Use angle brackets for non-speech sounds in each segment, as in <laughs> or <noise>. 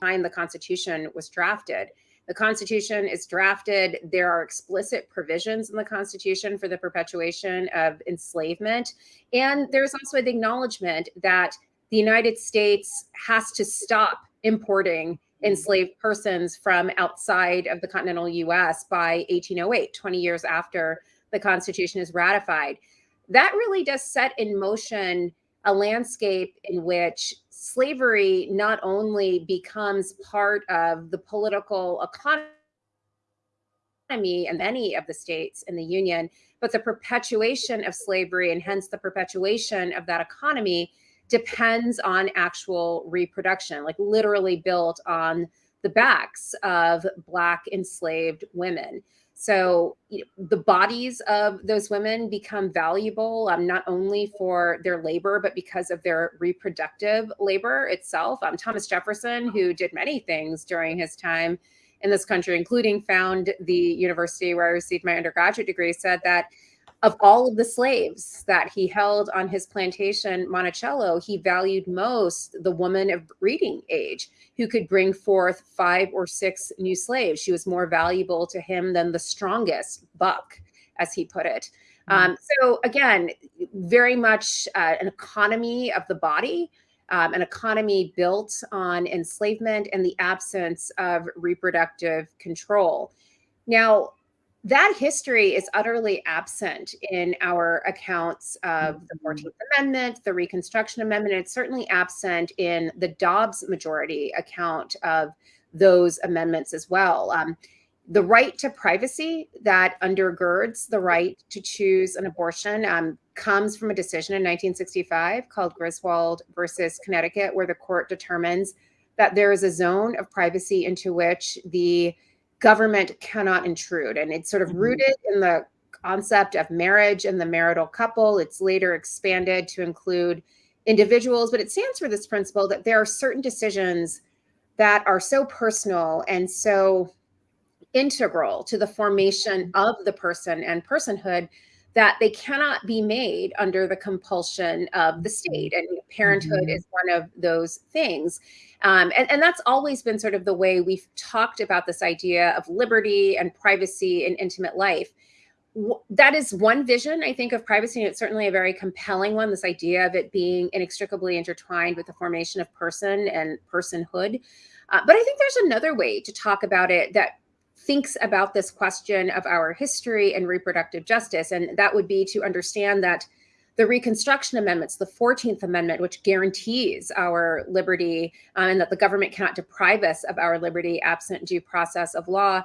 time the Constitution was drafted. The Constitution is drafted. There are explicit provisions in the Constitution for the perpetuation of enslavement. And there's also the acknowledgement that the United States has to stop importing enslaved persons from outside of the continental US by 1808, 20 years after the Constitution is ratified. That really does set in motion a landscape in which slavery not only becomes part of the political economy in many of the states in the Union, but the perpetuation of slavery and hence the perpetuation of that economy depends on actual reproduction, like literally built on the backs of Black enslaved women. So you know, the bodies of those women become valuable um, not only for their labor, but because of their reproductive labor itself. Um, Thomas Jefferson, who did many things during his time in this country, including found the university where I received my undergraduate degree, said that of all of the slaves that he held on his plantation, Monticello, he valued most the woman of breeding age who could bring forth five or six new slaves. She was more valuable to him than the strongest buck, as he put it. Mm-hmm. Um, so again, very much uh, an economy of the body, um, an economy built on enslavement and the absence of reproductive control. Now, that history is utterly absent in our accounts of the 14th mm-hmm. Amendment, the Reconstruction Amendment. It's certainly absent in the Dobbs majority account of those amendments as well. Um, the right to privacy that undergirds the right to choose an abortion um, comes from a decision in 1965 called Griswold versus Connecticut, where the court determines that there is a zone of privacy into which the government cannot intrude. And it's sort of mm-hmm. rooted in the concept of marriage and the marital couple. It's later expanded to include individuals, but it stands for this principle that there are certain decisions that are so personal and so integral to the formation mm-hmm. of the person and personhood that they cannot be made under the compulsion of the state. And parenthood mm-hmm. is one of those things. Um, and, and that's always been sort of the way we've talked about this idea of liberty and privacy and intimate life. That is one vision, I think, of privacy. And it's certainly a very compelling one, this idea of it being inextricably intertwined with the formation of person and personhood. Uh, but I think there's another way to talk about it that thinks about this question of our history and reproductive justice. And that would be to understand that the Reconstruction Amendments, the 14th Amendment, which guarantees our liberty um, and that the government cannot deprive us of our liberty absent due process of law,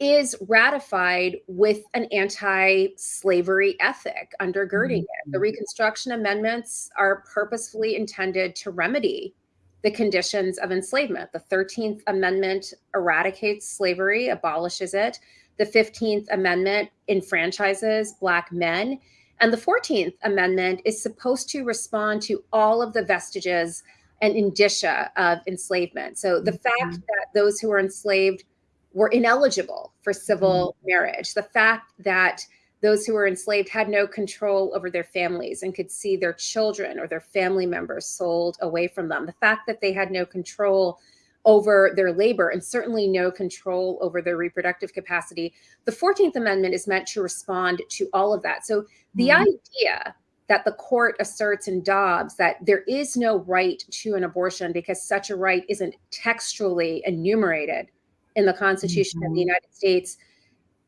is ratified with an anti-slavery ethic undergirding mm -hmm. it. The Reconstruction Amendments are purposefully intended to remedy the conditions of enslavement. The 13th Amendment eradicates slavery, abolishes it. The 15th Amendment enfranchises Black men and the 14th Amendment is supposed to respond to all of the vestiges and indicia of enslavement. So the mm-hmm. fact that those who were enslaved were ineligible for civil mm-hmm. marriage, the fact that those who were enslaved had no control over their families and could see their children or their family members sold away from them, the fact that they had no control over their labor and certainly no control over their reproductive capacity. The 14th Amendment is meant to respond to all of that. So the mm-hmm. idea that the court asserts in Dobbs that there is no right to an abortion because such a right isn't textually enumerated in the Constitution mm-hmm. of the mm-hmm. United States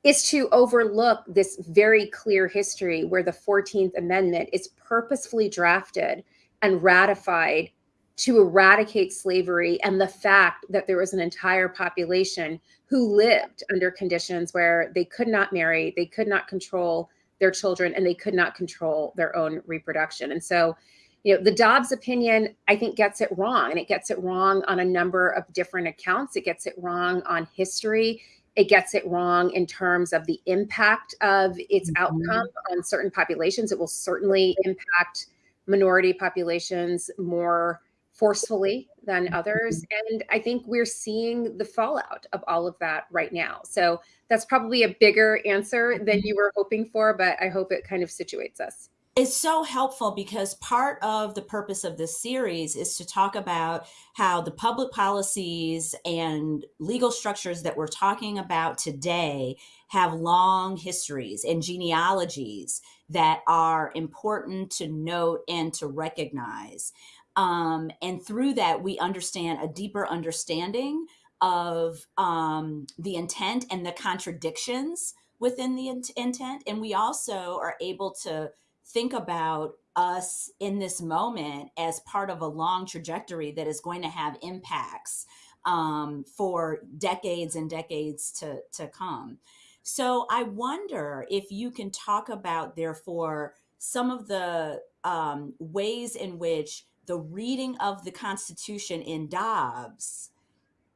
is to overlook this very clear history where the 14th Amendment is purposefully drafted and ratified to eradicate slavery and the fact that there was an entire population who lived under conditions where they could not marry, they could not control their children, and they could not control their own reproduction. And so, you know, the Dobbs opinion, I think, gets it wrong. And it gets it wrong on a number of different accounts. It gets it wrong on history. It gets it wrong in terms of the impact of its mm-hmm. outcome on certain populations. It will certainly impact minority populations more forcefully than others. Mm-hmm. And I think we're seeing the fallout of all of that right now. So that's probably a bigger answer than mm-hmm. you were hoping for, but I hope it kind of situates us. It's so helpful because part of the purpose of this series is to talk about how the public policies and legal structures that we're talking about today have long histories and genealogies that are important to note and to recognize. Um, and through that, we understand a deeper understanding of um, the intent and the contradictions within the int- intent. And we also are able to think about us in this moment as part of a long trajectory that is going to have impacts um, for decades and decades to, to come. So I wonder if you can talk about, therefore, some of the um, ways in which the reading of the Constitution in Dobbs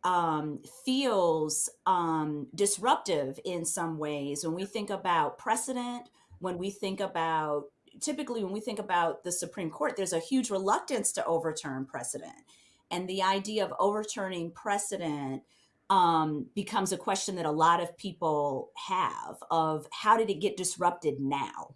um, feels um, disruptive in some ways when we think about precedent, when we think about typically when we think about the Supreme Court, there's a huge reluctance to overturn precedent. And the idea of overturning precedent um, becomes a question that a lot of people have of how did it get disrupted now?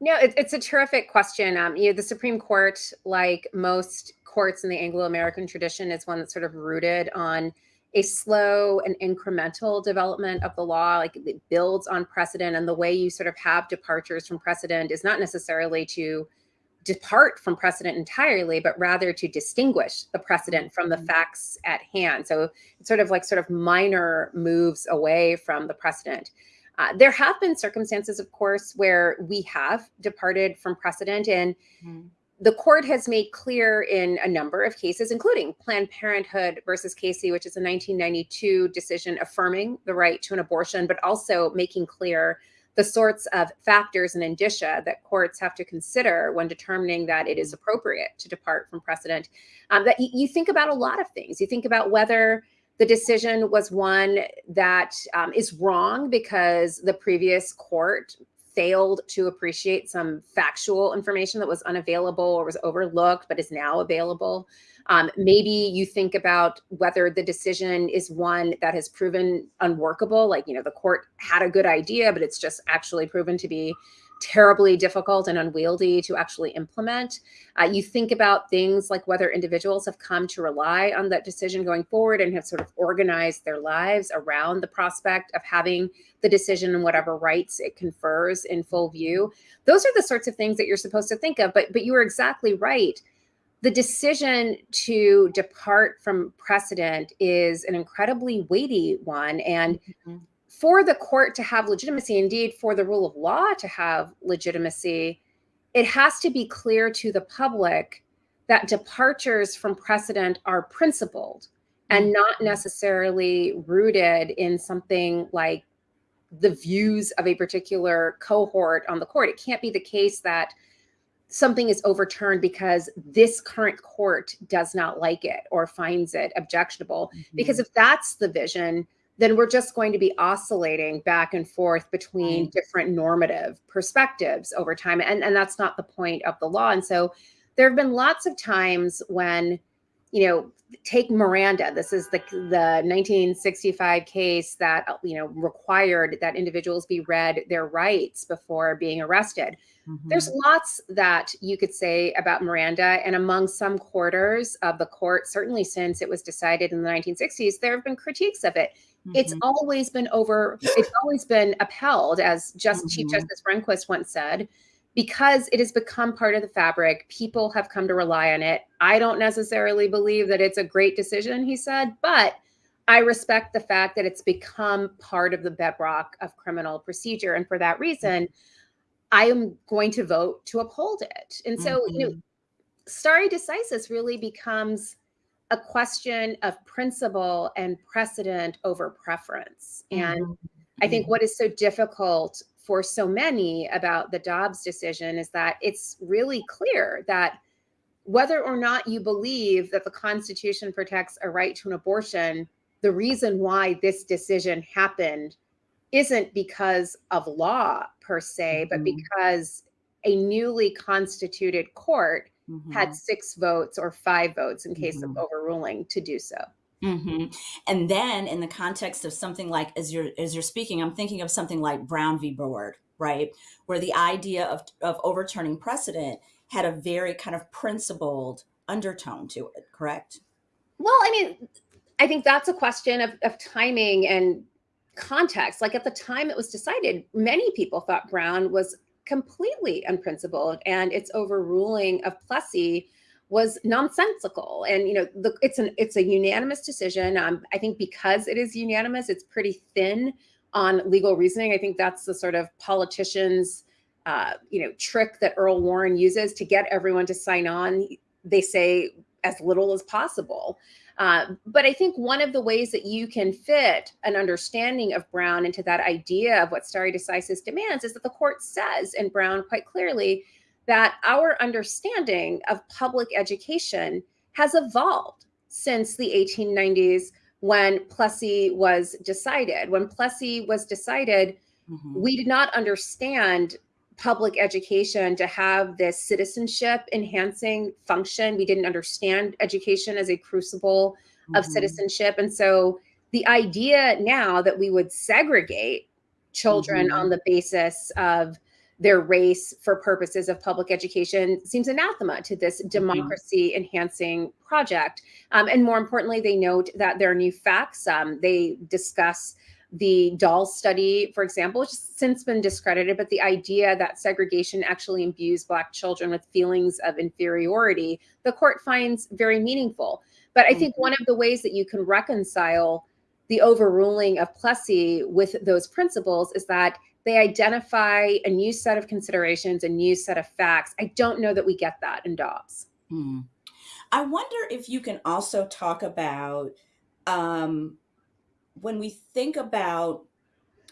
No, it, it's a terrific question. Um, you know, the Supreme Court, like most courts in the Anglo-American tradition, is one that's sort of rooted on a slow and incremental development of the law. Like it builds on precedent, and the way you sort of have departures from precedent is not necessarily to depart from precedent entirely, but rather to distinguish the precedent from the mm-hmm. facts at hand. So it's sort of like sort of minor moves away from the precedent. Uh, there have been circumstances, of course, where we have departed from precedent, and mm. The court has made clear in a number of cases, including Planned Parenthood versus Casey, which is a 1992 decision affirming the right to an abortion, but also making clear the sorts of factors and indicia that courts have to consider when determining that it is appropriate to depart from precedent. Um, that you think about a lot of things. You think about whether the decision was one that um, is wrong because the previous court failed to appreciate some factual information that was unavailable or was overlooked but is now available. Um, maybe you think about whether the decision is one that has proven unworkable, like, you know, the court had a good idea, but it's just actually proven to be terribly difficult and unwieldy to actually implement. Uh, you think about things like whether individuals have come to rely on that decision going forward and have sort of organized their lives around the prospect of having the decision and whatever rights it confers in full view. Those are the sorts of things that you're supposed to think of. But but you are exactly right the decision to depart from precedent is an incredibly weighty one. And mm-hmm. For the court to have legitimacy, indeed, for the rule of law to have legitimacy, it has to be clear to the public that departures from precedent are principled and mm-hmm. not necessarily rooted in something like the views of a particular cohort on the court. It can't be the case that something is overturned because this current court does not like it or finds it objectionable. Mm-hmm. Because if that's the vision, then we're just going to be oscillating back and forth between different normative perspectives over time. And, and that's not the point of the law. And so there have been lots of times when, you know, take Miranda. This is the the 1965 case that you know required that individuals be read their rights before being arrested. Mm-hmm. There's lots that you could say about Miranda, and among some quarters of the court, certainly since it was decided in the 1960s, there have been critiques of it. Mm-hmm. It's always been over, it's always been upheld, as just mm-hmm. Chief Justice Rehnquist once said, because it has become part of the fabric. People have come to rely on it. I don't necessarily believe that it's a great decision, he said, but I respect the fact that it's become part of the bedrock of criminal procedure. And for that reason, I am going to vote to uphold it. And so, mm-hmm. you know, mm-hmm. stare decisis really becomes a question of principle and precedent over preference. And mm-hmm. I think what is so difficult for so many about the Dobbs decision is that it's really clear that whether or not you believe that the Constitution protects a right to an abortion, the reason why this decision happened isn't because of law per se, but mm-hmm. because a newly constituted court mm-hmm. had six votes or five votes in case mm-hmm. of overruling to do so. Mm-hmm. And then, in the context of something like as you're as you're speaking, I'm thinking of something like Brown v. Board, right? Where the idea of, of overturning precedent had a very kind of principled undertone to it, correct? Well, I mean, I think that's a question of, of timing and context. Like at the time it was decided, many people thought Brown was completely unprincipled and its overruling of Plessy was nonsensical. And you know, the, it's an it's a unanimous decision. Um, I think because it is unanimous, it's pretty thin on legal reasoning. I think that's the sort of politicians, uh, you know, trick that Earl Warren uses to get everyone to sign on. They say as little as possible. Uh, but I think one of the ways that you can fit an understanding of Brown into that idea of what stare decisis demands is that the court says in Brown quite clearly that our understanding of public education has evolved since the 1890s when Plessy was decided. When Plessy was decided, mm-hmm. we did not understand public education to have this citizenship enhancing function. We didn't understand education as a crucible mm-hmm. of citizenship. And so the idea now that we would segregate children mm-hmm. on the basis of their race for purposes of public education seems anathema to this mm-hmm. democracy enhancing project. Um, and more importantly, they note that there are new facts. Um, they discuss the doll study, for example, which has since been discredited, but the idea that segregation actually imbues Black children with feelings of inferiority, the court finds very meaningful. But I think mm-hmm. one of the ways that you can reconcile the overruling of Plessy with those principles is that they identify a new set of considerations, a new set of facts. I don't know that we get that in Dobbs. Hmm. I wonder if you can also talk about um, when we think about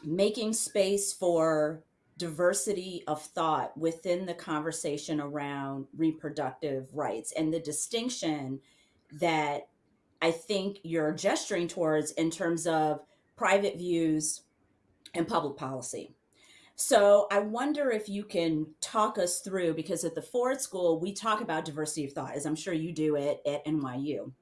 making space for diversity of thought within the conversation around reproductive rights and the distinction that I think you're gesturing towards in terms of private views and public policy. So I wonder if you can talk us through, because at the Ford School, we talk about diversity of thought, as I'm sure you do it at NYU.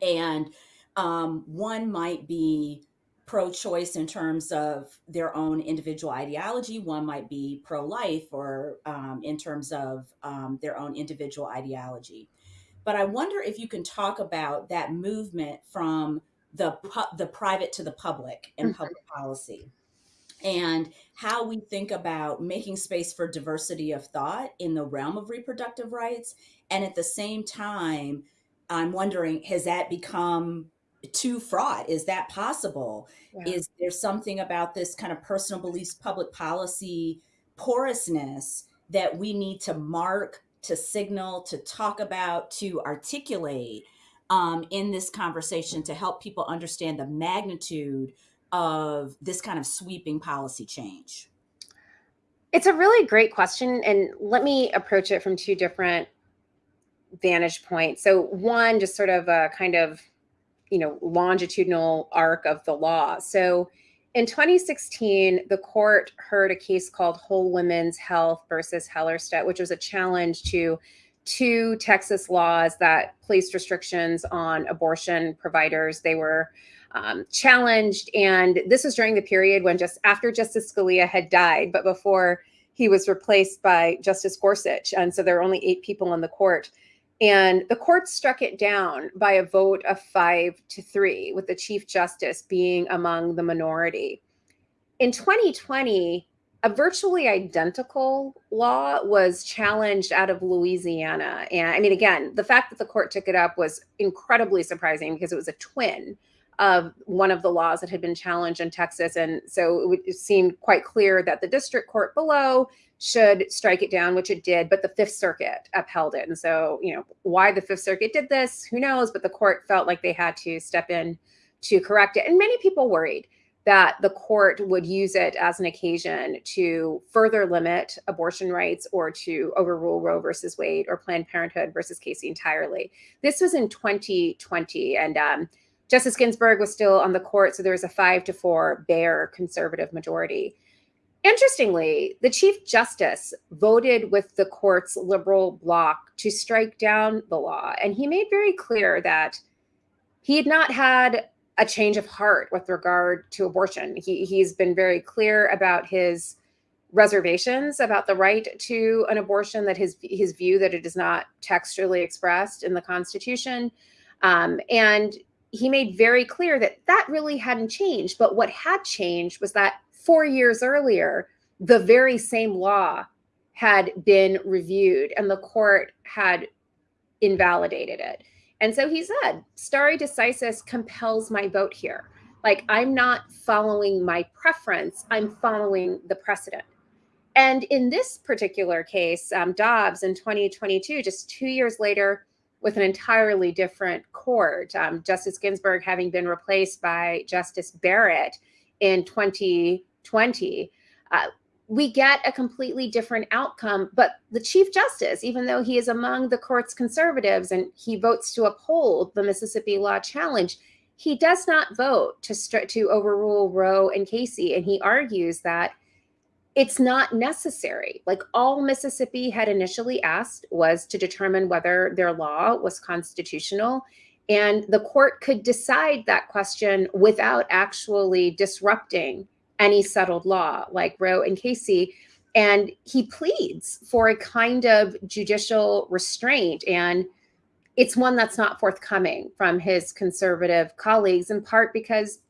And um, one might be pro choice in terms of their own individual ideology, one might be pro life or um, in terms of um, their own individual ideology. But I wonder if you can talk about that movement from the, the private to the public in mm-hmm. public policy and how we think about making space for diversity of thought in the realm of reproductive rights. And at the same time, I'm wondering, has that become too fraught? Is that possible? Yeah. Is there something about this kind of personal beliefs, public policy porousness that we need to mark, to signal, to talk about, to articulate um, in this conversation to help people understand the magnitude of this kind of sweeping policy change? It's a really great question. And let me approach it from two different vantage points. So, one, just sort of a kind of you know longitudinal arc of the law. So, in 2016, the court heard a case called Whole Women's Health versus Hellerstedt, which was a challenge to two Texas laws that placed restrictions on abortion providers. They were um, challenged. And this was during the period when just after Justice Scalia had died, but before he was replaced by Justice Gorsuch. And so there were only eight people on the court. And the court struck it down by a vote of five to three, with the Chief Justice being among the minority. In 2020, a virtually identical law was challenged out of Louisiana. And I mean, again, the fact that the court took it up was incredibly surprising because it was a twin of one of the laws that had been challenged in Texas. And so it, seemed quite clear that the district court below should strike it down, which it did, but the Fifth Circuit upheld it. And so, you know, why the Fifth Circuit did this, who knows? But the court felt like they had to step in to correct it. And many people worried that the court would use it as an occasion to further limit abortion rights or to overrule Roe versus Wade or Planned Parenthood versus Casey entirely. This was in 2020. And um, Justice Ginsburg was still on the court, so there was a five to four bare conservative majority. Interestingly, the Chief Justice voted with the court's liberal bloc to strike down the law. And he made very clear that he had not had a change of heart with regard to abortion. He, he's been very clear about his reservations about the right to an abortion that his his view that it is not textually expressed in the constitution um, and he made very clear that that really hadn't changed but what had changed was that four years earlier the very same law had been reviewed and the court had invalidated it. And so he said stare decisis compels my vote here. Like i'm not following my preference i'm following the precedent. And in this particular case, um, Dobbs in 2022, just two years later, with an entirely different court, um, Justice Ginsburg having been replaced by Justice Barrett in 2020, uh, we get a completely different outcome. But the Chief Justice, even though he is among the court's conservatives and he votes to uphold the Mississippi law challenge, he does not vote to, to overrule Roe and Casey. And he argues that it's not necessary. Like all Mississippi had initially asked was to determine whether their law was constitutional. And the court could decide that question without actually disrupting any settled law like Roe and Casey. And he pleads for a kind of judicial restraint. And it's one that's not forthcoming from his conservative colleagues, in part because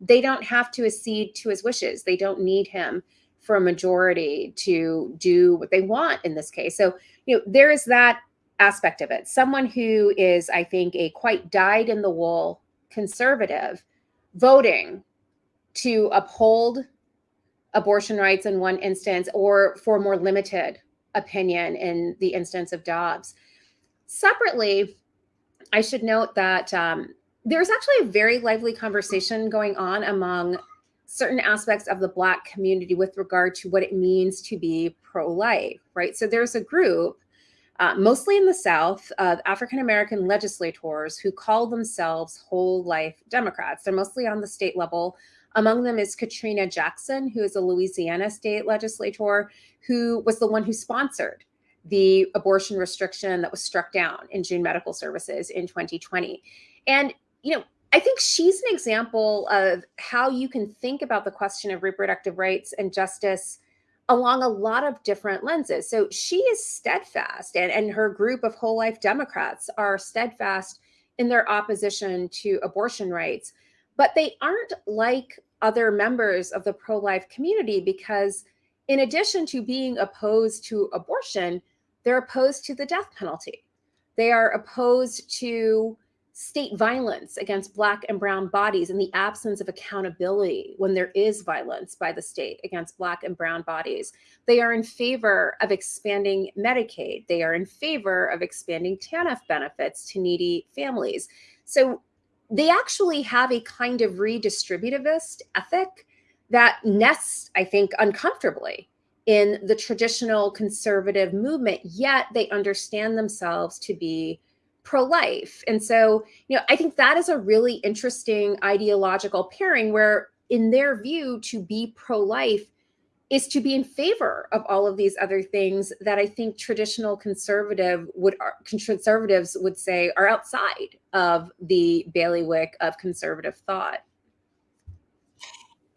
they don't have to accede to his wishes. They don't need him for a majority to do what they want in this case. So, you know, there is that aspect of it. Someone who is, I think, a quite dyed in the wool conservative voting to uphold abortion rights in one instance or for more limited opinion in the instance of Dobbs. Separately, I should note that um, there's actually a very lively conversation going on among certain aspects of the Black community with regard to what it means to be pro life, right? So there's a group, uh, mostly in the South, of African American legislators who call themselves whole life Democrats. They're mostly on the state level. Among them is Katrina Jackson, who is a Louisiana state legislator, who was the one who sponsored the abortion restriction that was struck down in June Medical Services in 2020. And, you know, I think she's an example of how you can think about the question of reproductive rights and justice along a lot of different lenses. So she is steadfast, and, and her group of whole life Democrats are steadfast in their opposition to abortion rights. But they aren't like other members of the pro life community because, in addition to being opposed to abortion, they're opposed to the death penalty. They are opposed to state violence against Black and Brown bodies and the absence of accountability when there is violence by the state against Black and Brown bodies. They are in favor of expanding Medicaid. They are in favor of expanding TANF benefits to needy families. So they actually have a kind of redistributivist ethic that nests, I think, uncomfortably in the traditional conservative movement, yet they understand themselves to be pro-life. And so, you know, I think that is a really interesting ideological pairing where in their view to be pro-life is to be in favor of all of these other things that I think traditional conservative would uh, conservatives would say are outside of the bailiwick of conservative thought.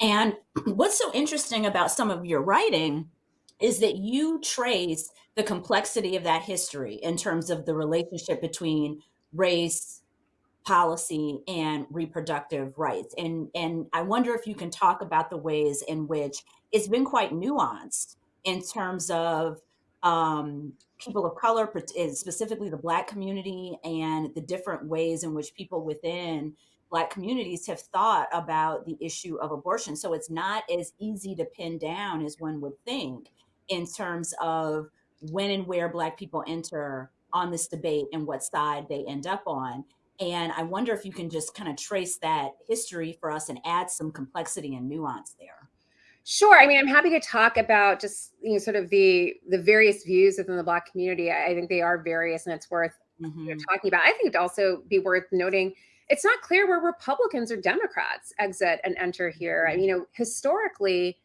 And <clears throat> what's so interesting about some of your writing is that you trace the complexity of that history in terms of the relationship between race, policy, and reproductive rights. And, and I wonder if you can talk about the ways in which it's been quite nuanced in terms of um, people of color, specifically the Black community, and the different ways in which people within Black communities have thought about the issue of abortion. So it's not as easy to pin down as one would think in terms of when and where Black people enter on this debate and what side they end up on. And I wonder if you can just kind of trace that history for us and add some complexity and nuance there. Sure. I mean, I'm happy to talk about just you know sort of the the various views within the Black community. I think they are various, and it's worth mm-hmm. you know, talking about. I think it'd also be worth noting it's not clear where Republicans or Democrats exit and enter here. I mean, you know, historically,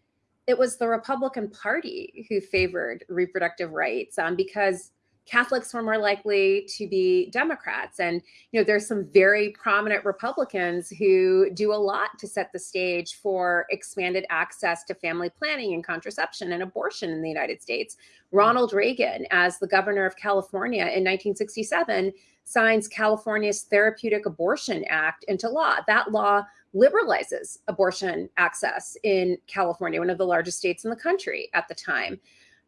it was the Republican Party who favored reproductive rights um, because Catholics were more likely to be Democrats. And, you know, there's some very prominent Republicans who do a lot to set the stage for expanded access to family planning and contraception and abortion in the United States. Hmm. Ronald Reagan, as the governor of California in 1967, signs California's Therapeutic Abortion Act into law. That law liberalizes abortion access in California, one of the largest states in the country at the time.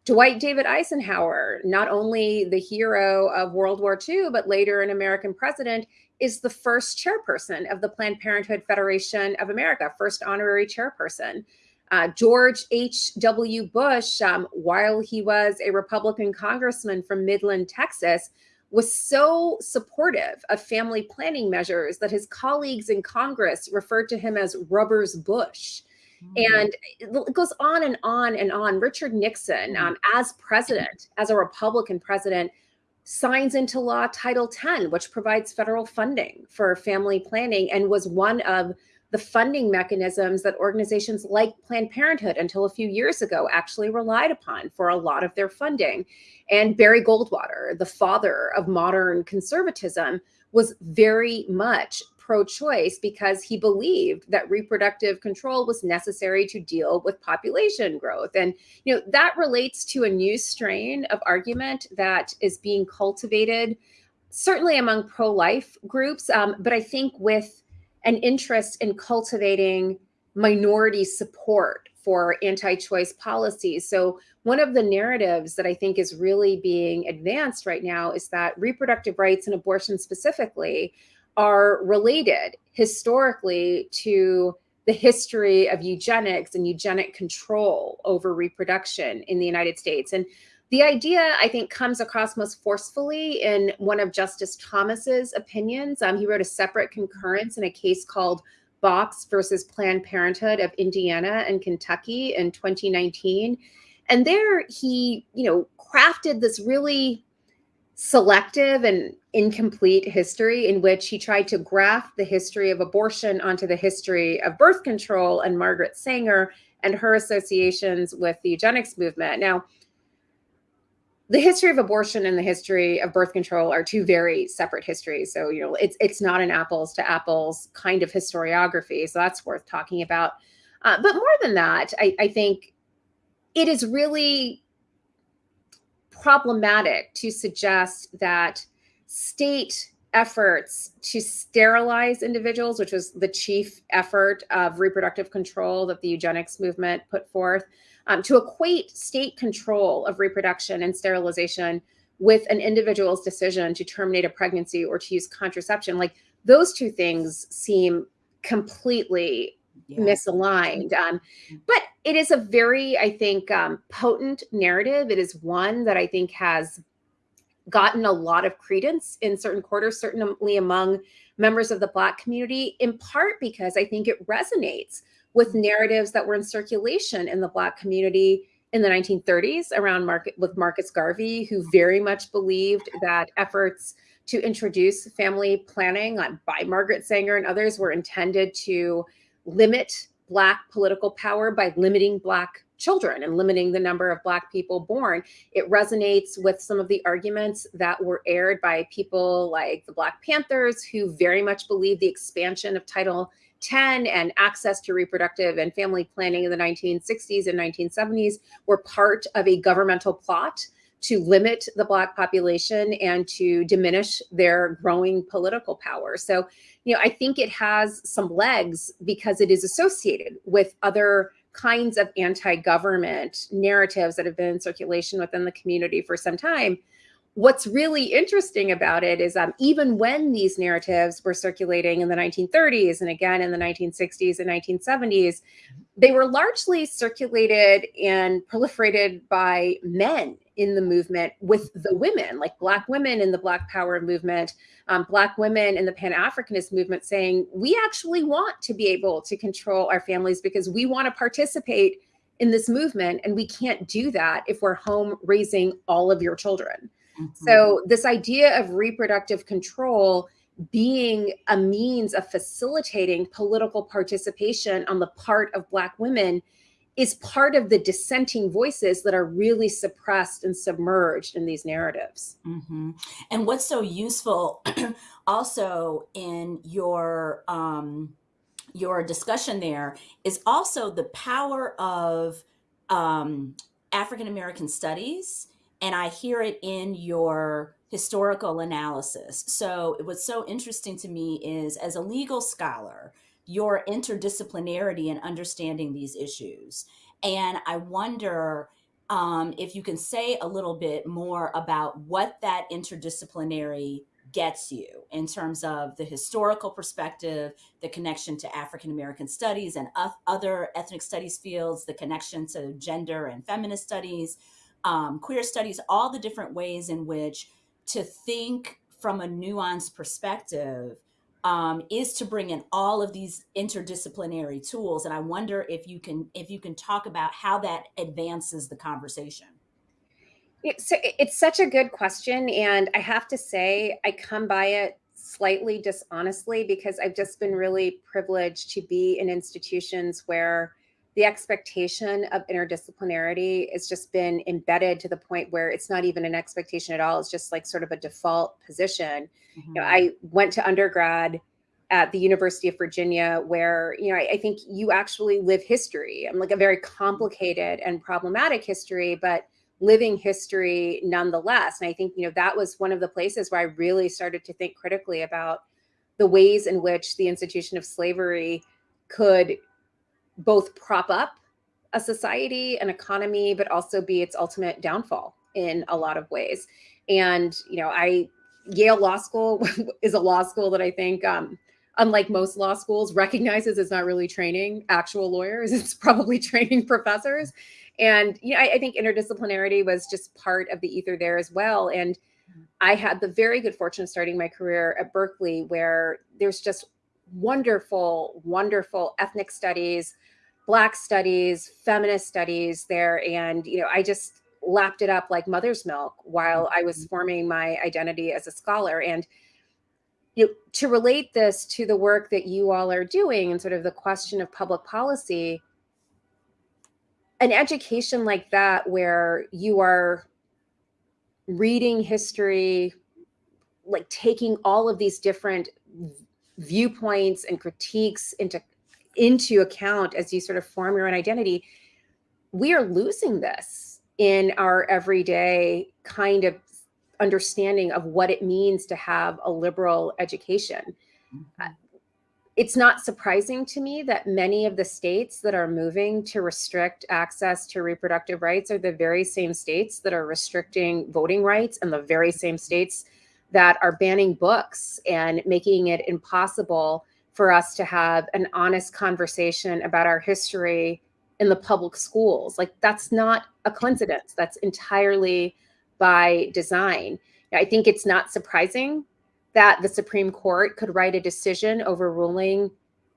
Dwight David Eisenhower, not only the hero of World War II, but later an American president, is the first chairperson of the Planned Parenthood Federation of America, first honorary chairperson. Uh, George H.W. Bush, um, while he was a Republican congressman from Midland, Texas, was so supportive of family planning measures that his colleagues in Congress referred to him as Rubbers Bush. Mm. And it goes on and on and on. Richard Nixon, mm. um, as president, as a Republican president, signs into law Title 10, which provides federal funding for family planning and was one of the funding mechanisms that organizations like Planned Parenthood until a few years ago actually relied upon for a lot of their funding. And Barry Goldwater, the father of modern conservatism, was very much pro-choice because he believed that reproductive control was necessary to deal with population growth. And you know that relates to a new strain of argument that is being cultivated, certainly among pro-life groups, um, but I think with an interest in cultivating minority support for anti-choice policies. So one of the narratives that I think is really being advanced right now is that reproductive rights and abortion specifically are related historically to the history of eugenics and eugenic control over reproduction in the United States. And the idea, I think, comes across most forcefully in one of Justice Thomas's opinions. Um, he wrote a separate concurrence in a case called Box versus Planned Parenthood of Indiana and Kentucky in 2019. And there he, you know, crafted this really selective and incomplete history in which he tried to graft the history of abortion onto the history of birth control and Margaret Sanger and her associations with the eugenics movement. Now, the history of abortion and the history of birth control are two very separate histories. So, you know, it's it's not an apples to apples kind of historiography. So that's worth talking about. Uh, but more than that, I, I think it is really problematic to suggest that state efforts to sterilize individuals, which was the chief effort of reproductive control that the eugenics movement put forth, um, to equate state control of reproduction and sterilization with an individual's decision to terminate a pregnancy or to use contraception, like those two things seem completely yeah. misaligned. Um, mm. but it is a very, I think, um, potent narrative. It is one that I think has gotten a lot of credence in certain quarters, certainly among members of the Black community, in part because I think it resonates with mm. narratives that were in circulation in the Black community in the 1930s around market with Marcus Garvey, who very much believed that efforts to introduce family planning by Margaret Sanger and others were intended to limit Black political power by limiting Black children and limiting the number of Black people born. It resonates with some of the arguments that were aired by people like the Black Panthers, who very much believe the expansion of Title 10 and access to reproductive and family planning in the 1960s and 1970s were part of a governmental plot to limit the Black population and to diminish their growing political power. So, you know, I think it has some legs because it is associated with other kinds of anti-government narratives that have been in circulation within the community for some time. What's really interesting about it is um, even when these narratives were circulating in the 1930s and again in the 1960s and 1970s, they were largely circulated and proliferated by men in the movement with the women, like Black women in the Black Power movement, um, Black women in the Pan Africanist movement saying, we actually want to be able to control our families because we want to participate in this movement. And we can't do that if we're home raising all of your children. Mm -hmm. So, this idea of reproductive control being a means of facilitating political participation on the part of Black women is part of the dissenting voices that are really suppressed and submerged in these narratives. Mm-hmm. And what's so useful <clears throat> also in your um, your discussion there is also the power of um, African American studies, and I hear it in your historical analysis. So, what's so interesting to me is as a legal scholar, your interdisciplinarity in understanding these issues. And I wonder um, if you can say a little bit more about what that interdisciplinary gets you in terms of the historical perspective, the connection to African American studies and other ethnic studies fields, the connection to gender and feminist studies, um, queer studies, all the different ways in which to think from a nuanced perspective um, is to bring in all of these interdisciplinary tools. And i wonder if you can if you can talk about how that advances the conversation. It's, it's such a good question. And i have to say i come by it slightly dishonestly because i've just been really privileged to be in institutions where the expectation of interdisciplinarity has just been embedded to the point where it's not even an expectation at all. It's just like sort of a default position. Mm-hmm. You know, I went to undergrad at the University of Virginia, where you know I, I, think you actually live history. I'm like a very complicated and problematic history, but living history nonetheless. And I think you know that was one of the places where I really started to think critically about the ways in which the institution of slavery could both prop up a society, an economy, but also be its ultimate downfall in a lot of ways. And, you know, I, Yale Law School <laughs> is a law school that I think, um, unlike most law schools, recognizes it's not really training actual lawyers, <laughs> it's probably training professors. And, you know, I, I think interdisciplinarity was just part of the ether there as well. And I had the very good fortune of starting my career at Berkeley, where there's just wonderful, wonderful ethnic studies, black studies, feminist studies there. And, you know, I just lapped it up like mother's milk while I was mm-hmm. forming my identity as a scholar. And you know, to relate this to the work that you all are doing and sort of the question of public policy, an education like that, where you are reading history, like taking all of these different viewpoints and critiques into into account as you sort of form your own identity we are losing this in our everyday kind of understanding of what it means to have a liberal education mm-hmm. it's not surprising to me that many of the states that are moving to restrict access to reproductive rights are the very same states that are restricting voting rights and the very same states that are banning books and making it impossible for us to have an honest conversation about our history in the public schools. Like that's not a coincidence. That's entirely by design. I think it's not surprising that the Supreme Court could write a decision overruling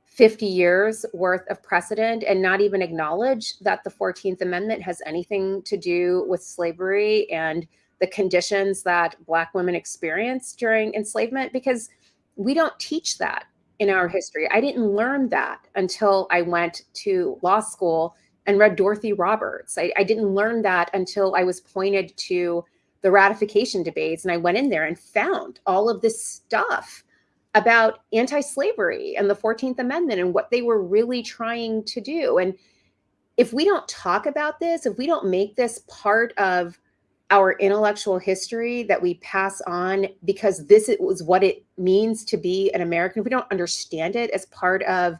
50 years worth of precedent and not even acknowledge that the 14th Amendment has anything to do with slavery and the conditions that Black women experienced during enslavement because we don't teach that in our history. I didn't learn that until I went to law school and read Dorothy Roberts. I, I, didn't learn that until I was pointed to the ratification debates and I went in there and found all of this stuff about anti-slavery and the 14th Amendment and what they were really trying to do. And if we don't talk about this, if we don't make this part of our intellectual history that we pass on because this was what it means to be an American, if we don't understand it as part of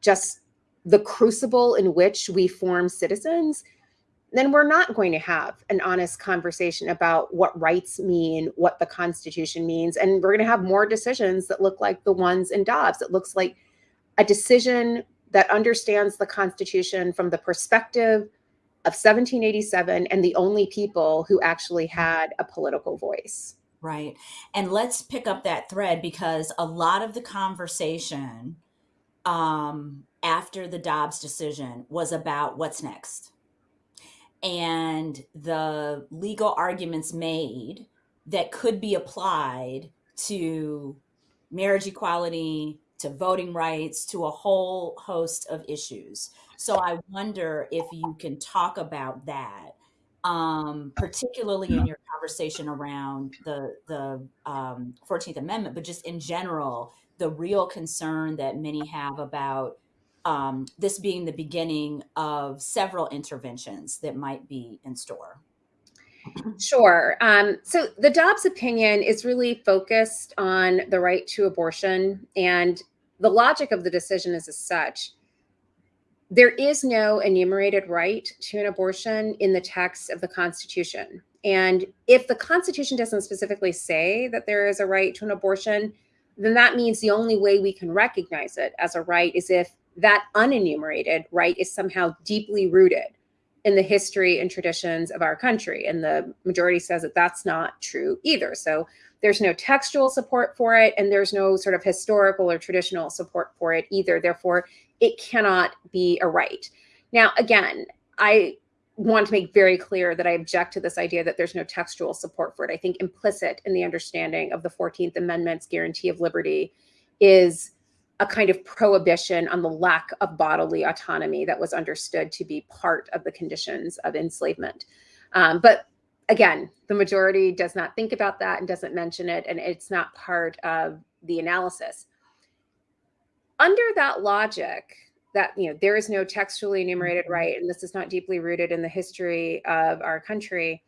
just the crucible in which we form citizens, then we're not going to have an honest conversation about what rights mean, what the Constitution means. And we're going to have more decisions that look like the ones in Dobbs. It looks like a decision that understands the Constitution from the perspective of 1787 and the only people who actually had a political voice. Right. And let's pick up that thread because a lot of the conversation um, after the Dobbs decision was about what's next and the legal arguments made that could be applied to marriage equality, to voting rights to a whole host of issues. So I wonder if you can talk about that, um, particularly in your conversation around the the um, 14th Amendment, but just in general, the real concern that many have about um, this being the beginning of several interventions that might be in store. Sure. Um, so the Dobbs opinion is really focused on the right to abortion, and the logic of the decision is as such. There is no enumerated right to an abortion in the text of the Constitution. And if the Constitution doesn't specifically say that there is a right to an abortion, then that means the only way we can recognize it as a right is if that unenumerated right is somehow deeply rooted in the history and traditions of our country. And the majority says that that's not true either. So there's no textual support for it, and there's no sort of historical or traditional support for it either. Therefore, it cannot be a right. Now, again, I want to make very clear that I object to this idea that there's no textual support for it. I think implicit in the understanding of the 14th Amendment's guarantee of liberty is a kind of prohibition on the lack of bodily autonomy that was understood to be part of the conditions of enslavement. Um, but again, the majority does not think about that and doesn't mention it, and it's not part of the analysis. Under that logic, that you know there is no textually enumerated mm-hmm. right, and this is not deeply rooted in the history of our country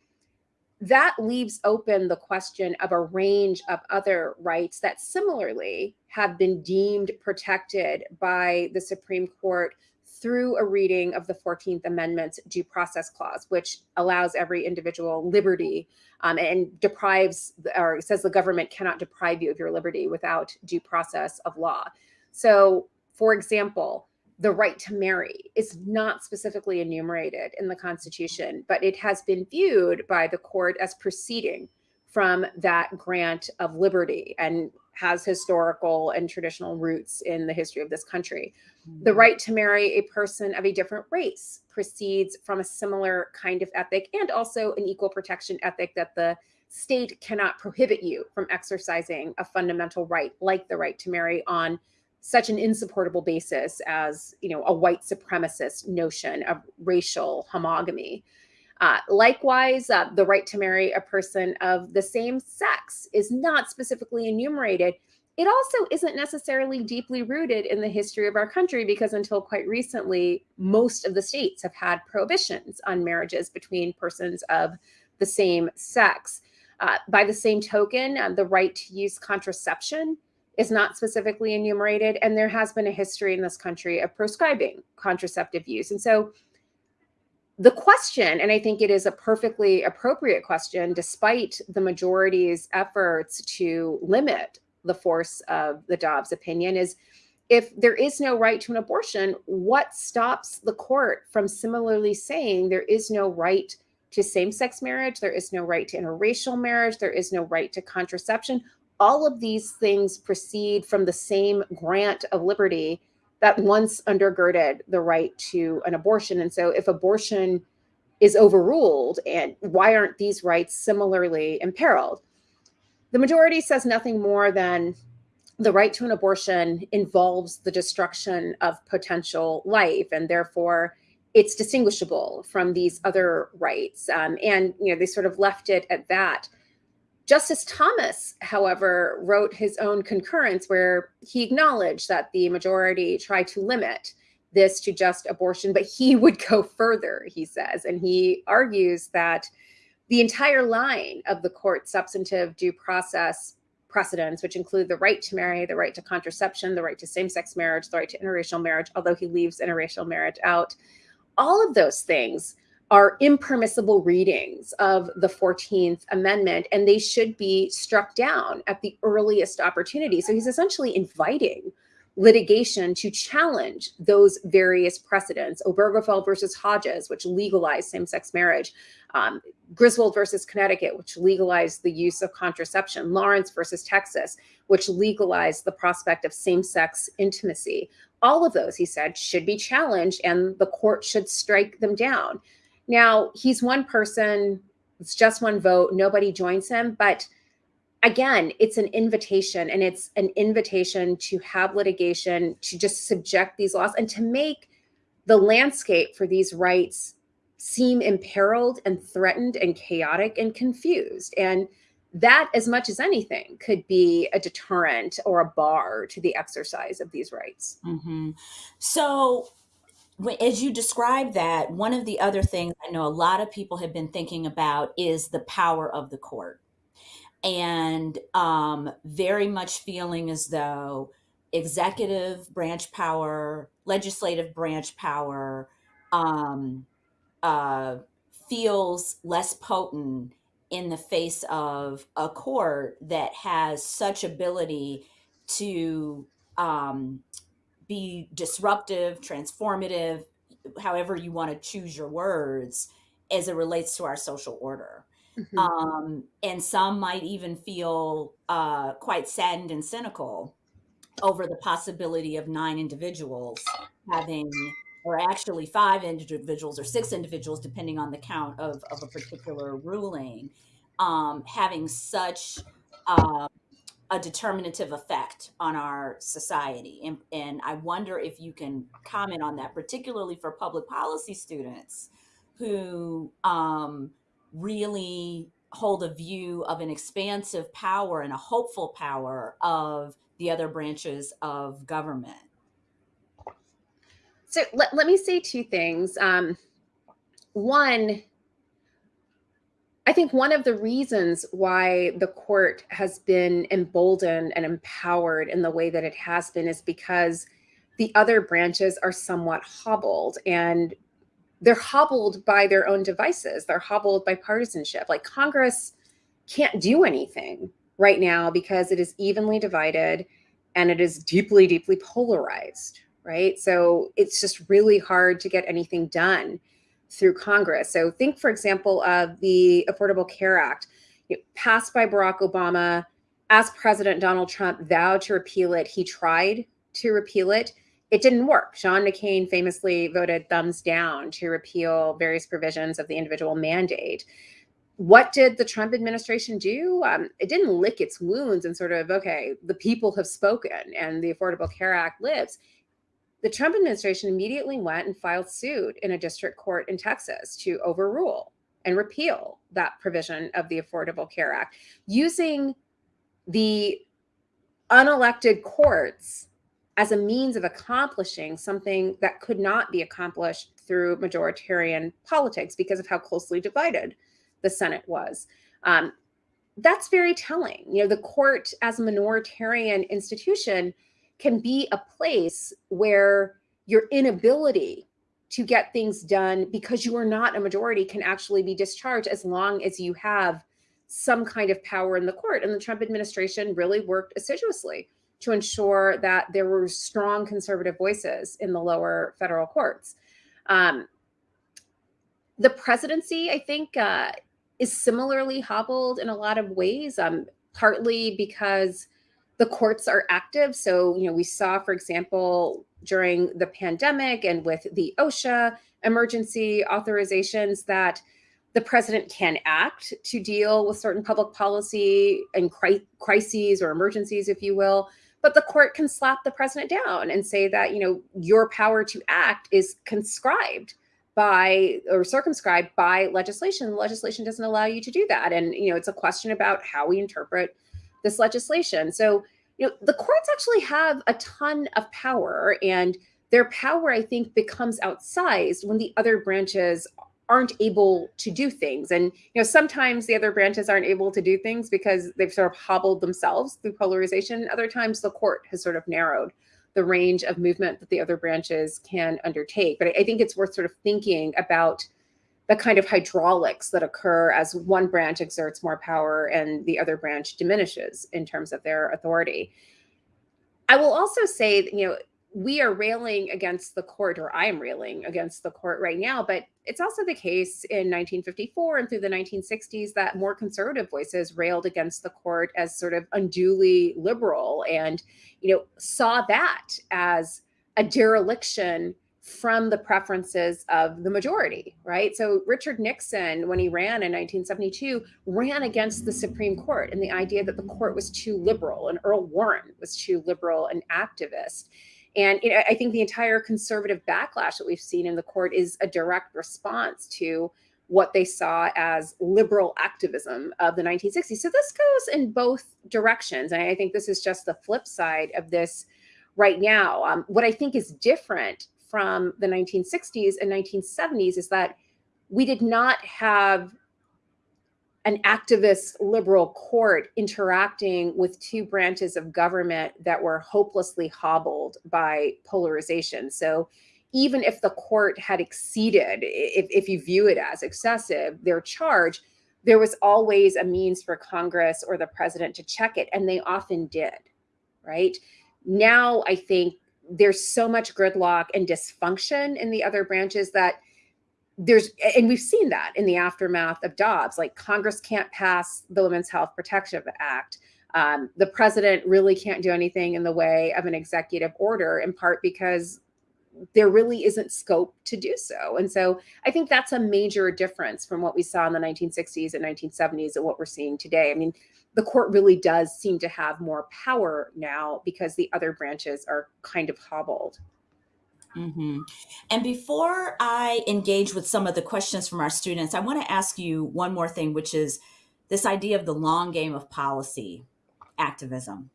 that leaves open the question of a range of other rights that similarly have been deemed protected by the Supreme Court through a reading of the 14th Amendment's due process clause, which allows every individual liberty um, and deprives or says the government cannot deprive you of your liberty without due process of law. So, for example, the right to marry is not specifically enumerated in the Constitution, but it has been viewed by the court as proceeding from that grant of liberty and has historical and traditional roots in the history of this country. The mm-hmm. right to marry a person of a different race proceeds from a similar kind of ethic and also an equal protection ethic that the state cannot prohibit you from exercising a fundamental right like the right to marry on such an insupportable basis as you know a white supremacist notion of racial homogamy. Uh, likewise, uh, the right to marry a person of the same sex is not specifically enumerated. It also isn't necessarily deeply rooted in the history of our country because until quite recently, most of the states have had prohibitions on marriages between persons of the same sex. Uh, by the same token, uh, the right to use contraception is not specifically enumerated. And there has been a history in this country of proscribing contraceptive use. And so the question, and I think it is a perfectly appropriate question, despite the majority's efforts to limit the force of the Dobbs opinion, is if there is no right to an abortion, what stops the court from similarly saying there is no right to same sex marriage, there is no right to interracial marriage, there is no right to contraception? all of these things proceed from the same grant of liberty that once undergirded the right to an abortion. And so if abortion is overruled, and why aren't these rights similarly imperiled? The majority says nothing more than the right to an abortion involves the destruction of potential life, and therefore it's distinguishable from these other rights. Um, and you know they sort of left it at that. Justice Thomas, however, wrote his own concurrence where he acknowledged that the majority tried to limit this to just abortion, but he <laughs> would go further, he says. And he argues that the entire line of the court's substantive due process precedents, which include the right to marry, the right to contraception, the right to same sex marriage, the right to interracial marriage, although he leaves interracial marriage out, all of those things are impermissible readings of the 14th Amendment, and they should be struck down at the earliest opportunity. So he's essentially inviting litigation to challenge those various precedents. Obergefell versus Hodges, which legalized same-sex marriage. Um, Griswold versus Connecticut, which legalized the use of contraception. Lawrence versus Texas, which legalized the prospect of same-sex intimacy. All of those, he said, should be challenged and the court should strike them down. Now, he's one person, it's just one vote, nobody joins him, but again, it's an invitation and it's an invitation to have litigation, to just subject these laws and to make the landscape for these rights seem imperiled and threatened and chaotic and confused. And that, as much as anything, could be a deterrent or a bar to the exercise of these rights. Mm-hmm. So, as you describe that, one of the other things I know a lot of people have been thinking about is the power of the court. And um, very much feeling as though executive branch power, legislative branch power um, uh, feels less potent in the face of a court that has such ability to um, be disruptive, transformative, however you want to choose your words, as it relates to our social order. Mm-hmm. Um, and some might even feel uh, quite saddened and cynical over the possibility of nine individuals having or actually five individuals or six individuals, depending on the count of, of a particular ruling, um, having such uh, a determinative effect on our society. And, and I wonder if you can comment on that, particularly for public policy students who um, really hold a view of an expansive power and a hopeful power of the other branches of government. So let, let me say two things. Um, one, I think one of the reasons why the court has been emboldened and empowered in the way that it has been is because the other branches are somewhat hobbled and they're hobbled by their own devices. They're hobbled by partisanship. Like Congress can't do anything right now because it is evenly divided and it is deeply, deeply polarized, right? So it's just really hard to get anything done through Congress. So think, for example, of the Affordable Care Act, passed by Barack Obama. As President Donald Trump vowed to repeal it, he tried to repeal it. It didn't work. John McCain famously voted thumbs down to repeal various provisions of the individual mandate. What did the Trump administration do? Um, it didn't lick its wounds and sort of, okay, the people have spoken and the Affordable Care Act lives the Trump administration immediately went and filed suit in a district court in Texas to overrule and repeal that provision of the Affordable Care Act using the unelected courts as a means of accomplishing something that could not be accomplished through majoritarian politics because of how closely divided the Senate was. Um, that's very telling. You know, the court as a minoritarian institution can be a place where your inability to get things done because you are not a majority can actually be discharged as long as you have some kind of power in the court. And the Trump administration really worked assiduously to ensure that there were strong conservative voices in the lower federal courts. Um, the presidency, I think, uh, is similarly hobbled in a lot of ways, um, partly because the courts are active. So, you know, we saw, for example, during the pandemic and with the OSHA emergency authorizations that the president can act to deal with certain public policy and cri- crises or emergencies, if you will. But the court can slap the president down and say that, you know, your power to act is conscribed by or circumscribed by legislation. Legislation doesn't allow you to do that. And, you know, it's a question about how we interpret this legislation. So, you know, the courts actually have a ton of power, and their power, I think, becomes outsized when the other branches aren't able to do things. And you know, sometimes the other branches aren't able to do things because they've sort of hobbled themselves through polarization. Other times the court has sort of narrowed the range of movement that the other branches can undertake. But I think it's worth sort of thinking about the kind of hydraulics that occur as one branch exerts more power and the other branch diminishes in terms of their authority. I will also say that, you know, we are railing against the court, or I am railing against the court right now, but it's also the case in 1954 and through the 1960s that more conservative voices railed against the court as sort of unduly liberal and, you know, saw that as a dereliction from the preferences of the majority, right? So Richard Nixon, when he ran in 1972, ran against the Supreme Court and the idea that the court was too liberal, and Earl Warren was too liberal and activist. And you know, I think the entire conservative backlash that we've seen in the court is a direct response to what they saw as liberal activism of the 1960s. So this goes in both directions. And I think this is just the flip side of this right now. Um, what I think is different from the 1960s and 1970s is that we did not have an activist liberal court interacting with two branches of government that were hopelessly hobbled by polarization. So even if the court had exceeded, if, if you view it as excessive, their charge, there was always a means for Congress or the president to check it, and they often did, right? Now, I think there's so much gridlock and dysfunction in the other branches that there's and we've seen that in the aftermath of Dobbs. Like Congress can't pass the Women's Health Protection Act. Um, the president really can't do anything in the way of an executive order, in part because there really isn't scope to do so. And so I think that's a major difference from what we saw in the 1960s and 1970s and what we're seeing today. I mean, the court really does seem to have more power now because the other branches are kind of hobbled. Mm-hmm. And before I engage with some of the questions from our students, I want to ask you one more thing, which is this idea of the long game of policy activism.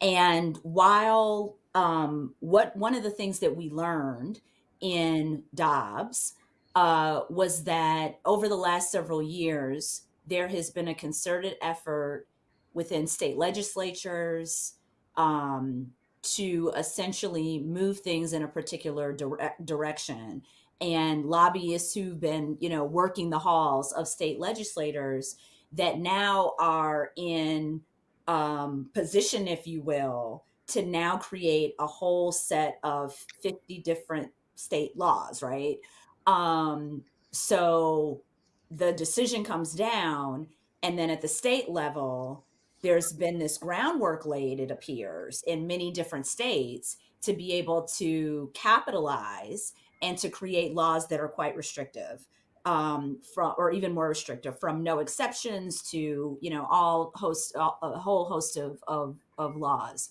And while um, what one of the things that we learned in Dobbs uh, was that over the last several years, there has been a concerted effort within state legislatures um, to essentially move things in a particular dire- direction. And lobbyists who've been you know working the halls of state legislators that now are in um, position if you will to now create a whole set of 50 different state laws right? Um, so the decision comes down and then at the state level there's been this groundwork laid it appears in many different states to be able to capitalize and to create laws that are quite restrictive um, from or even more restrictive from no exceptions to you know all host a whole host of, of of laws.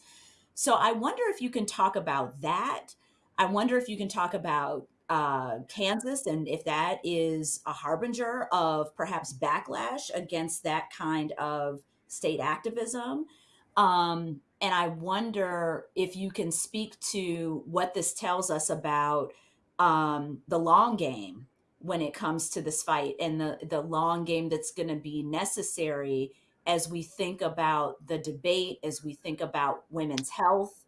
So i wonder if you can talk about that. I wonder if you can talk about uh, Kansas, and if that is a harbinger of perhaps backlash against that kind of state activism. Um, and I wonder if you can speak to what this tells us about um, the long game when it comes to this fight and the, the long game that's going to be necessary as we think about the debate, as we think about women's health,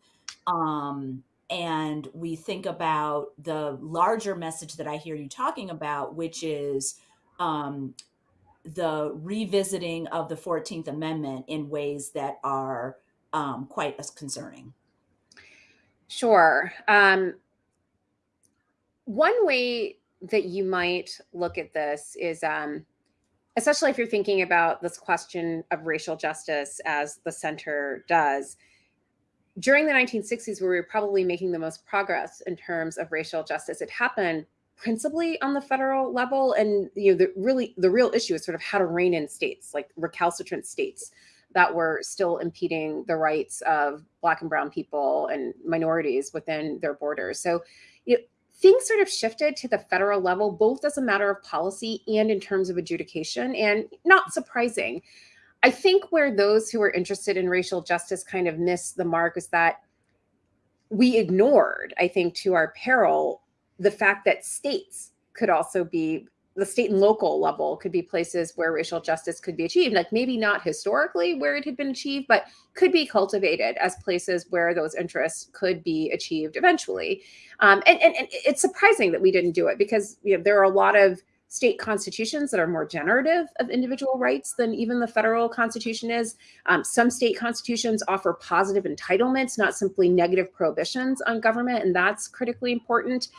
um, and we think about the larger message that I hear you talking about, which is um, the revisiting of the 14th Amendment in ways that are um, quite as concerning. Sure. Um, one way that you might look at this is, um, especially if you're thinking about this question of racial justice as the center does, during the 1960s, where we were probably making the most progress in terms of racial justice, it happened principally on the federal level. And you know, the really the real issue is sort of how to rein in states, like recalcitrant states that were still impeding the rights of black and brown people and minorities within their borders. So you know, things sort of shifted to the federal level, both as a matter of policy and in terms of adjudication. And not surprising. I think where those who are interested in racial justice kind of miss the mark is that we ignored, I think, to our peril, the fact that states could also be the state and local level could be places where racial justice could be achieved like maybe not historically where it had been achieved but could be cultivated as places where those interests could be achieved eventually. Um, and, and, and, it's surprising that we didn't do it because you know, there are a lot of state constitutions that are more generative of individual rights than even the federal constitution is. Um, some state constitutions offer positive entitlements, not simply negative prohibitions on government, and that's critically important.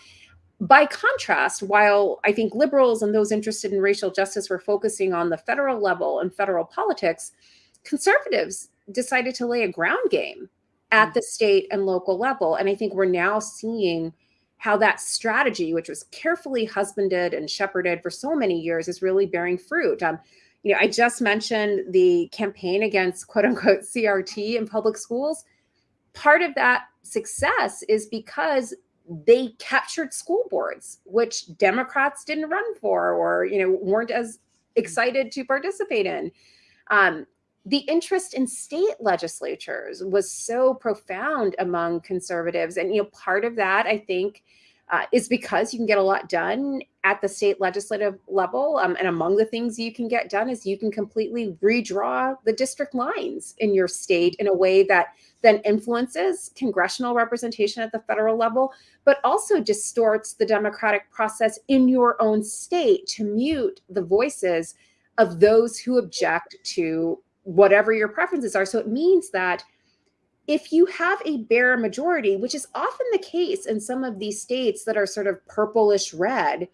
By contrast, while I think liberals and those interested in racial justice were focusing on the federal level and federal politics, conservatives decided to lay a ground game at mm. the state and local level. And I think we're now seeing how that strategy, which was carefully husbanded and shepherded for so many years, is really bearing fruit. Um, you know, I just mentioned the campaign against quote unquote CRT in public schools. Part of that success is because they captured school boards, which Democrats didn't run for or, you know, weren't as excited to participate in. Um, the interest in state legislatures was so profound among conservatives. And, you know, part of that, I think, uh, is because you can get a lot done at the state legislative level. Um, and among the things you can get done is you can completely redraw the district lines in your state in a way that then influences congressional representation at the federal level, but also distorts the democratic process in your own state to mute the voices of those who object to whatever your preferences are. So it means that if you have a bare majority, which is often the case in some of these states that are sort of purplish red,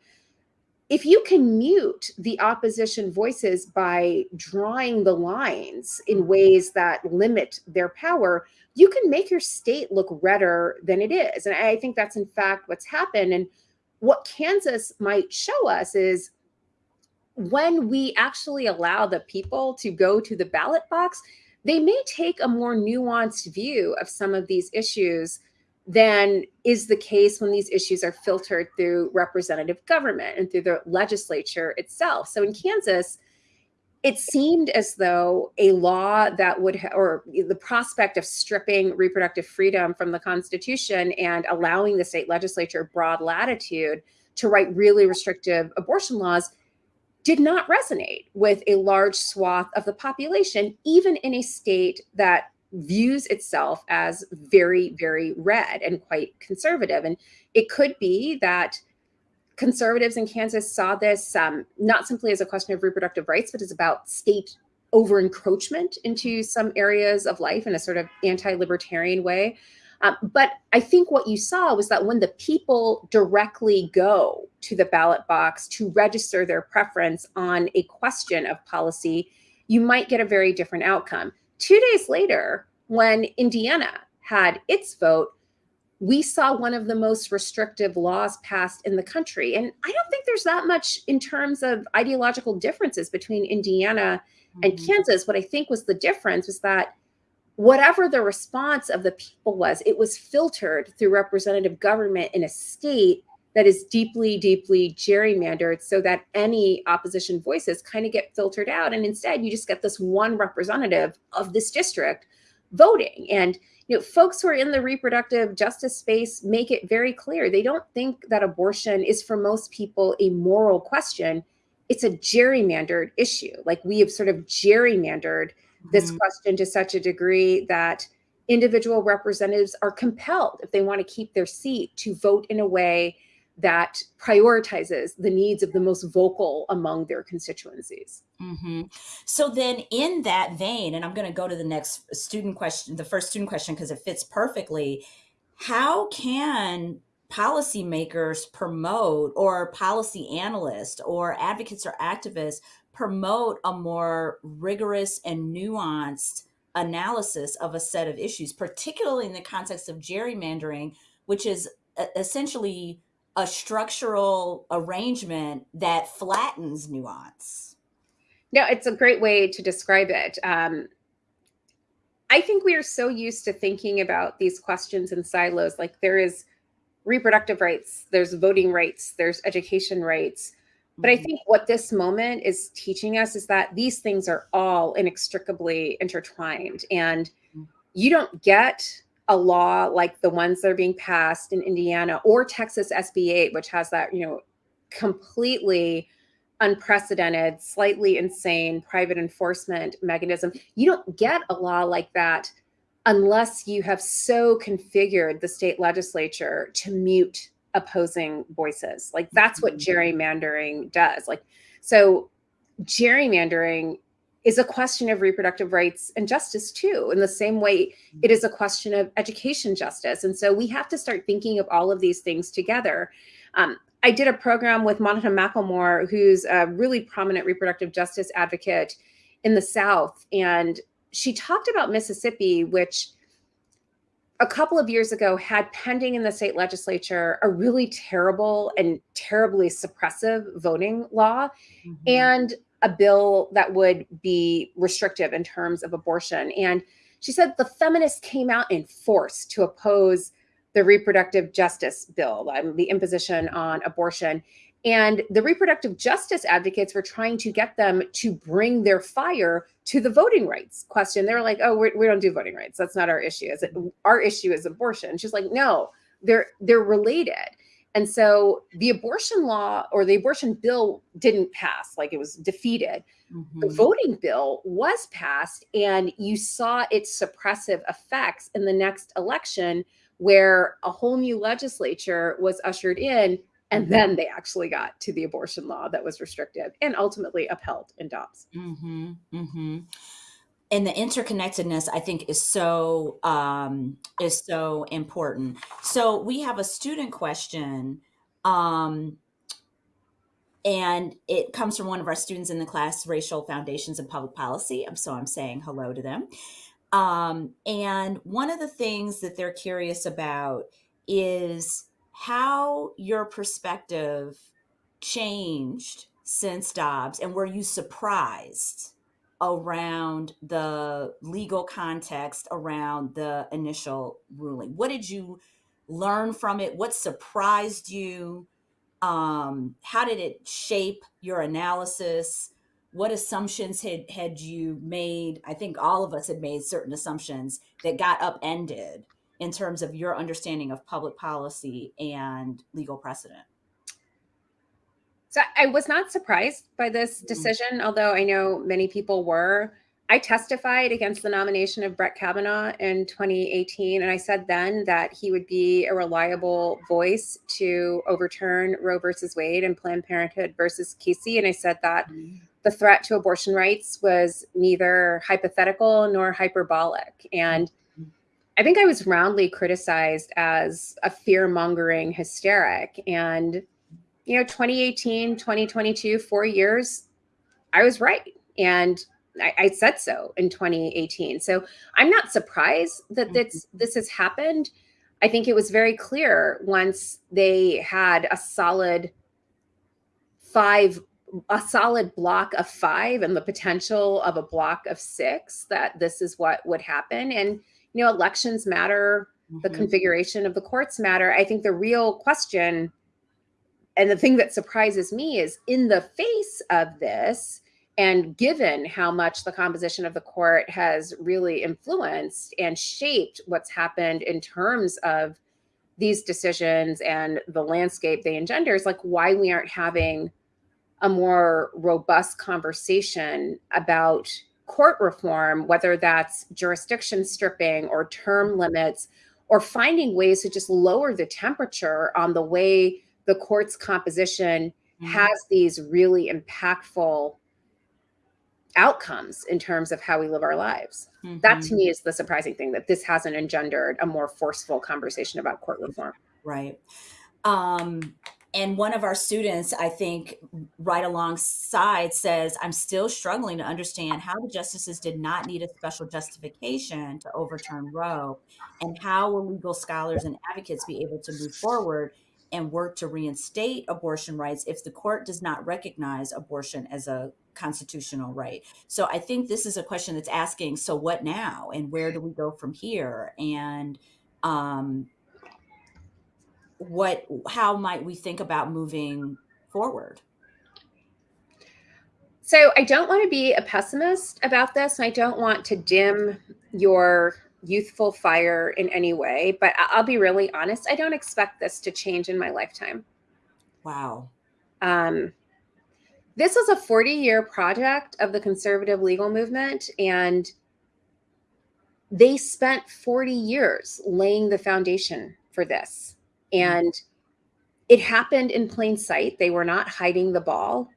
if you can mute the opposition voices by drawing the lines in mm-hmm. ways that limit their power, you can make your state look redder than it is. And I think that's in fact what's happened. And what Kansas might show us is when we actually allow the people to go to the ballot box, they may take a more nuanced view of some of these issues than is the case when these issues are filtered through representative government and through the legislature itself. So in Kansas, it seemed as though a law that would, or the prospect of stripping reproductive freedom from the Constitution and allowing the state legislature broad latitude to write really restrictive abortion laws did not resonate with a large swath of the population, even in a state that views itself as very, very red and quite conservative. And it could be that conservatives in Kansas saw this um, not simply as a question of reproductive rights, but as about state over encroachment into some areas of life in a sort of anti-libertarian way. Um, but I think what you saw was that when the people directly go to the ballot box to register their preference on a question of policy, you might get a very different outcome. Two days later, when Indiana had its vote, we saw one of the most restrictive laws passed in the country. And I don't think there's that much in terms of ideological differences between Indiana and mm -hmm. Kansas. What I think was the difference was that whatever the response of the people was, it was filtered through representative government in a state that is deeply, deeply gerrymandered so that any opposition voices kind of get filtered out. And instead, you just get this one representative of this district voting. And you know, folks who are in the reproductive justice space make it very clear. They don't think that abortion is for most people a moral question. It's a gerrymandered issue. Like we have sort of gerrymandered this mm-hmm. question to such a degree that individual representatives are compelled, if they want to keep their seat, to vote in a way that prioritizes the needs of the most vocal among their constituencies. Mm-hmm. So then in that vein, and I'm going to go to the next student question, the first student question, because it fits perfectly. How can policymakers promote or policy analysts or advocates or activists promote a more rigorous and nuanced analysis of a set of issues, particularly in the context of gerrymandering, which is essentially a structural arrangement that flattens nuance. No, it's a great way to describe it. Um, I think we are so used to thinking about these questions in silos. Like there is reproductive rights, there's voting rights, there's education rights. But I mm-hmm. think what this moment is teaching us is that these things are all inextricably intertwined. And mm. you don't get a law like the ones that are being passed in Indiana or Texas SB 8, which has that, you know, completely unprecedented, slightly insane private enforcement mechanism. You don't get a law like that unless you have so configured the state legislature to mute opposing voices. Like that's what mm-hmm. gerrymandering does. Like, so gerrymandering is a question of reproductive rights and justice too, in the same way it is a question of education justice. And so we have to start thinking of all of these things together. Um, I did a program with Monica McLemore, who's a really prominent reproductive justice advocate in the South. And she talked about Mississippi, which a couple of years ago had pending in the state legislature a really terrible and terribly suppressive voting law mm-hmm. and a bill that would be restrictive in terms of abortion. And she said the feminists came out in force to oppose the reproductive justice bill, um, the imposition on abortion. And the reproductive justice advocates were trying to get them to bring their fire to the voting rights question. They were like, "Oh, we're, we do not do voting rights. That's not our issue. Is it, our issue is abortion." She's like, "No, they're they're related." And so the abortion law or the abortion bill didn't pass, like it was defeated. Mm-hmm. The voting bill was passed, and you saw its suppressive effects in the next election, where a whole new legislature was ushered in and then they actually got to the abortion law that was restrictive and ultimately upheld in Dobbs. Mm-hmm, mm-hmm. And the interconnectedness, I think, is so um, is so important. So we have a student question, um, and it comes from one of our students in the class, Racial Foundations and Public Policy. So I'm saying hello to them. Um, and one of the things that they're curious about is how your perspective changed since Dobbs and were you surprised around the legal context around the initial ruling? What did you learn from it? What surprised you? Um, how did it shape your analysis? What assumptions had, had you made? I think all of us had made certain assumptions that got upended in terms of your understanding of public policy and legal precedent? So I was not surprised by this mm-hmm. decision, although I know many people were. I testified against the nomination of Brett Kavanaugh in 2018, and I said then that he would be a reliable voice to overturn Roe versus Wade and Planned Parenthood versus Casey. And I said that mm-hmm. the threat to abortion rights was neither hypothetical nor hyperbolic. And I think I was roundly criticized as a fear mongering hysteric. And, you know, 2018, 2022, four years, I was right. And I, I said so in 2018. So I'm not surprised that this, mm-hmm. this has happened. I think it was very clear once they had a solid five a solid block of five and the potential of a block of six that this is what would happen and you know, elections matter, mm-hmm. the configuration of the courts matter. I think the real question and the thing that surprises me is in the face of this, and given how much the composition of the court has really influenced and shaped what's happened in terms of these decisions and the landscape they engender, is like why we aren't having a more robust conversation about court reform, whether that's jurisdiction stripping or term limits, or finding ways to just lower the temperature on the way the court's composition mm-hmm. has these really impactful outcomes in terms of how we live our lives. Mm-hmm. That to mm-hmm. me is the surprising thing that this hasn't engendered a more forceful conversation about court reform. Right. Um, and one of our students i think right alongside says i'm still struggling to understand how the justices did not need a special justification to overturn roe and how will legal scholars and advocates be able to move forward and work to reinstate abortion rights if the court does not recognize abortion as a constitutional right? So i think this is a question that's asking so what now? And where do we go from here? And um, what how might we think about moving forward? So i don't want to be a pessimist about this and i don't want to dim your youthful fire in any way but i'll be really honest i don't expect this to change in my lifetime. Wow. Um, this was a 40 year project of the conservative legal movement and they spent 40 years laying the foundation for this. And it happened in plain sight. They were not hiding the ball.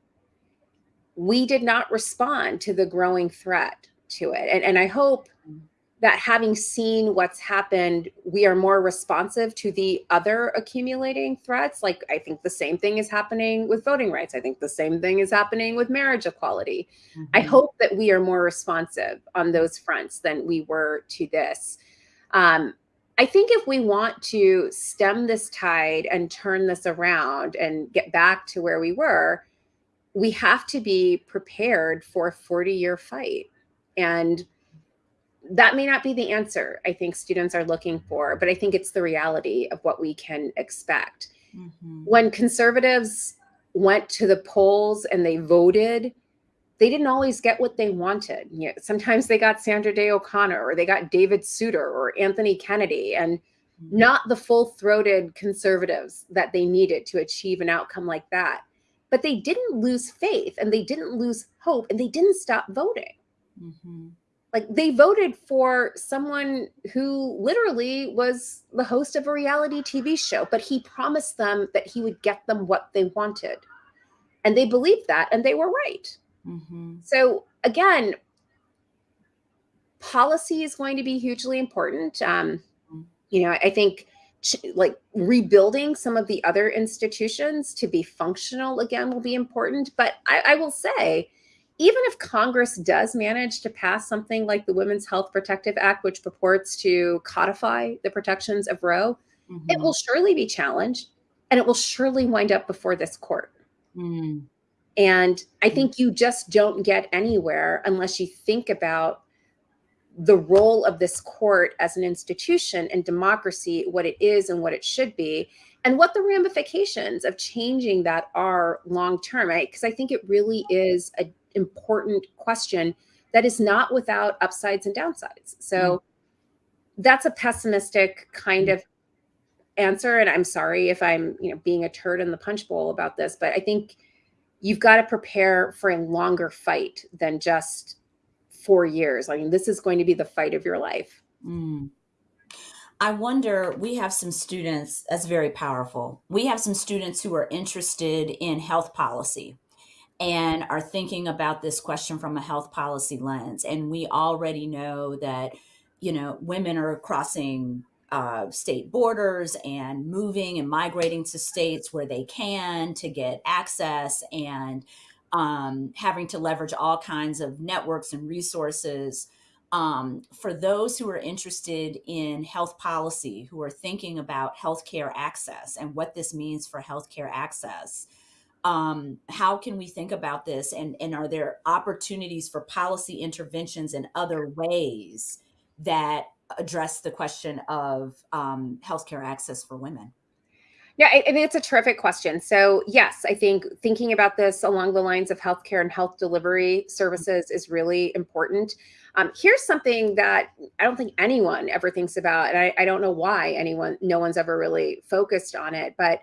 We did not respond to the growing threat to it. And, and I hope mm-hmm. that having seen what's happened, we are more responsive to the other accumulating threats. Like, I think the same thing is happening with voting rights. I think the same thing is happening with marriage equality. Mm-hmm. I hope that we are more responsive on those fronts than we were to this. Um, I think if we want to stem this tide and turn this around and get back to where we were, we have to be prepared for a 40 year fight. And that may not be the answer I think students are looking for, but I think it's the reality of what we can expect. Mm-hmm. When conservatives went to the polls and they voted, they didn't always get what they wanted. You know, sometimes they got Sandra Day O'Connor or they got David Souter or Anthony Kennedy and mm-hmm. not the full-throated conservatives that they needed to achieve an outcome like that. But they didn't lose faith and they didn't lose hope and they didn't stop voting. Mm-hmm like they voted for someone who literally was the host of a reality TV show, but he promised them that he would get them what they wanted. And they believed that and they were right. Mm-hmm. So again, policy is going to be hugely important. Um, mm-hmm. you know, I think like rebuilding some of the other institutions to be functional again will be important. But I, I will say, even if Congress does manage to pass something like the Women's Health Protective Act, which purports to codify the protections of Roe, mm-hmm. it will surely be challenged and it will surely wind up before this court. Mm. And I think you just don't get anywhere unless you think about the role of this court as an institution and democracy, what it is and what it should be, and what the ramifications of changing that are long term. Because I think it really is an important question that is not without upsides and downsides. So mm. that's a pessimistic kind mm. of answer. And I'm sorry if I'm, you know, being a turd in the punch bowl about this, but I think you've got to prepare for a longer fight than just four years. I mean, this is going to be the fight of your life. Mm. I wonder, we have some students, that's very powerful. We have some students who are interested in health policy and are thinking about this question from a health policy lens. And we already know that, you know, women are crossing uh, state borders and moving and migrating to states where they can to get access and um, having to leverage all kinds of networks and resources. Um, for those who are interested in health policy, who are thinking about healthcare access and what this means for healthcare access, um, how can we think about this and, and are there opportunities for policy interventions in other ways that address the question of um, healthcare access for women? Yeah, I, I think it's a terrific question. So, yes, I think thinking about this along the lines of healthcare and health delivery services is really important. Um, here's something that I don't think anyone ever thinks about, and I, I don't know why anyone, no one's ever really focused on it, but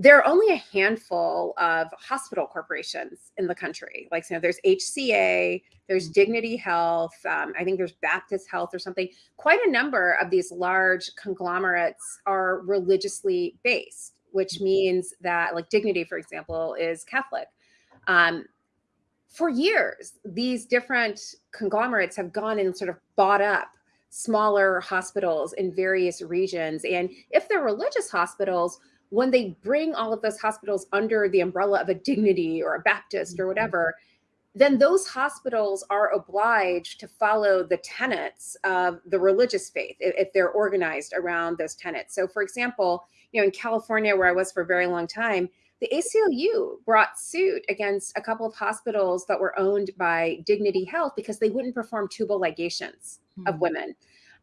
there are only a handful of hospital corporations in the country. Like, you know, there's HCA, there's. Dignity Health, um, I think there's Baptist Health or something. Quite a number of these large conglomerates are religiously based, which mm-hmm. means that, like, Dignity, for example, is Catholic. Um, for years, these different conglomerates have gone and sort of bought up smaller hospitals in various regions. And if they're religious hospitals, when they bring all of those hospitals under the umbrella of a dignity or a Baptist or mm-hmm. whatever, then those hospitals are obliged to follow the tenets of the religious faith if they're organized around those tenets. So, for example, you know, in California, where I was for a very long time, the ACLU brought suit against a couple of hospitals that were owned by Dignity Health because they wouldn't perform tubal ligations mm-hmm. of hmm. women.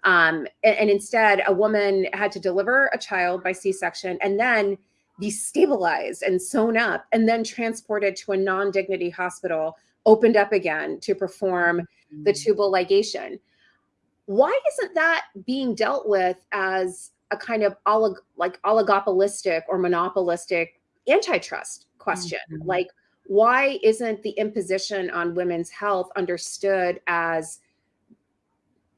Um, and, and, instead, a woman had to deliver a child by C section and then be stabilized and sewn up and then transported to a non dignity hospital, opened up again to perform mm-hmm. the tubal ligation. Why isn't that being dealt with as a kind of olig- like oligopolistic or monopolistic antitrust question? Mm-hmm. Like, why isn't the imposition on women's health understood as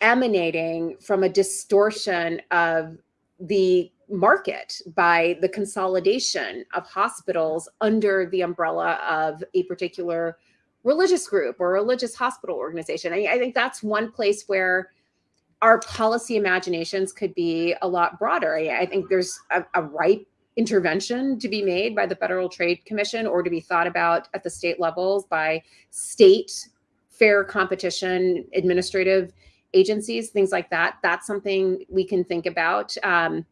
emanating from a distortion of the market by the consolidation of hospitals under the umbrella of a particular religious group or religious hospital organization. I, I think that's one place where our policy imaginations could be a lot broader. I, I think there's a, a ripe intervention to be made by the Federal Trade Commission or to be thought about at the state levels by state fair competition administrative agencies, things like that. That's something we can think about. Um,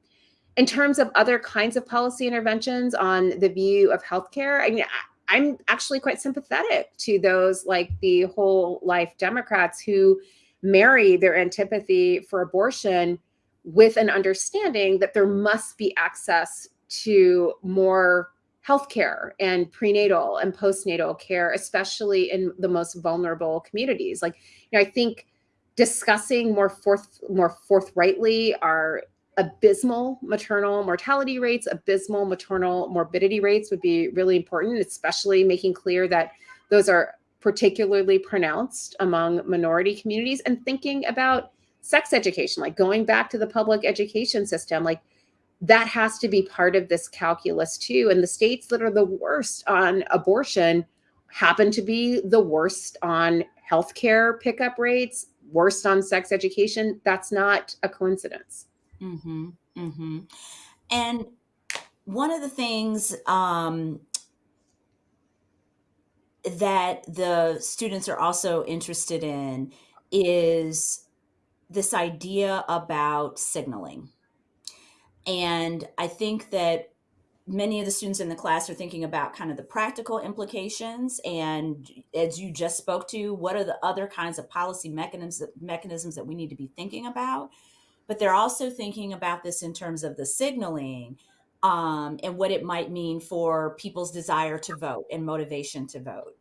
in terms of other kinds of policy interventions on the view of healthcare, I mean, I'm actually quite sympathetic to those like the whole life Democrats who marry their antipathy for abortion with an understanding that there must be access to more healthcare and prenatal and postnatal care, especially in the most vulnerable communities. Like, you know, I think discussing more forth more forthrightly our abysmal maternal mortality rates, abysmal maternal morbidity rates would be really important, especially making clear that those are particularly pronounced among minority communities and thinking about sex education, like going back to the public education system, like that has to be part of this calculus too. And the states that are the worst on abortion happen to be the worst on healthcare pickup rates, worst on sex education. That's not a coincidence. Mm-hmm. Mm-hmm. And one of the things um, that the students are also interested in is this idea about signaling. And I think that many of the students in the class are thinking about kind of the practical implications and as you just spoke to what are the other kinds of policy mechanisms mechanisms that we need to be thinking about but they're also thinking about this in terms of the signaling um, and what it might mean for people's desire to vote and motivation to vote.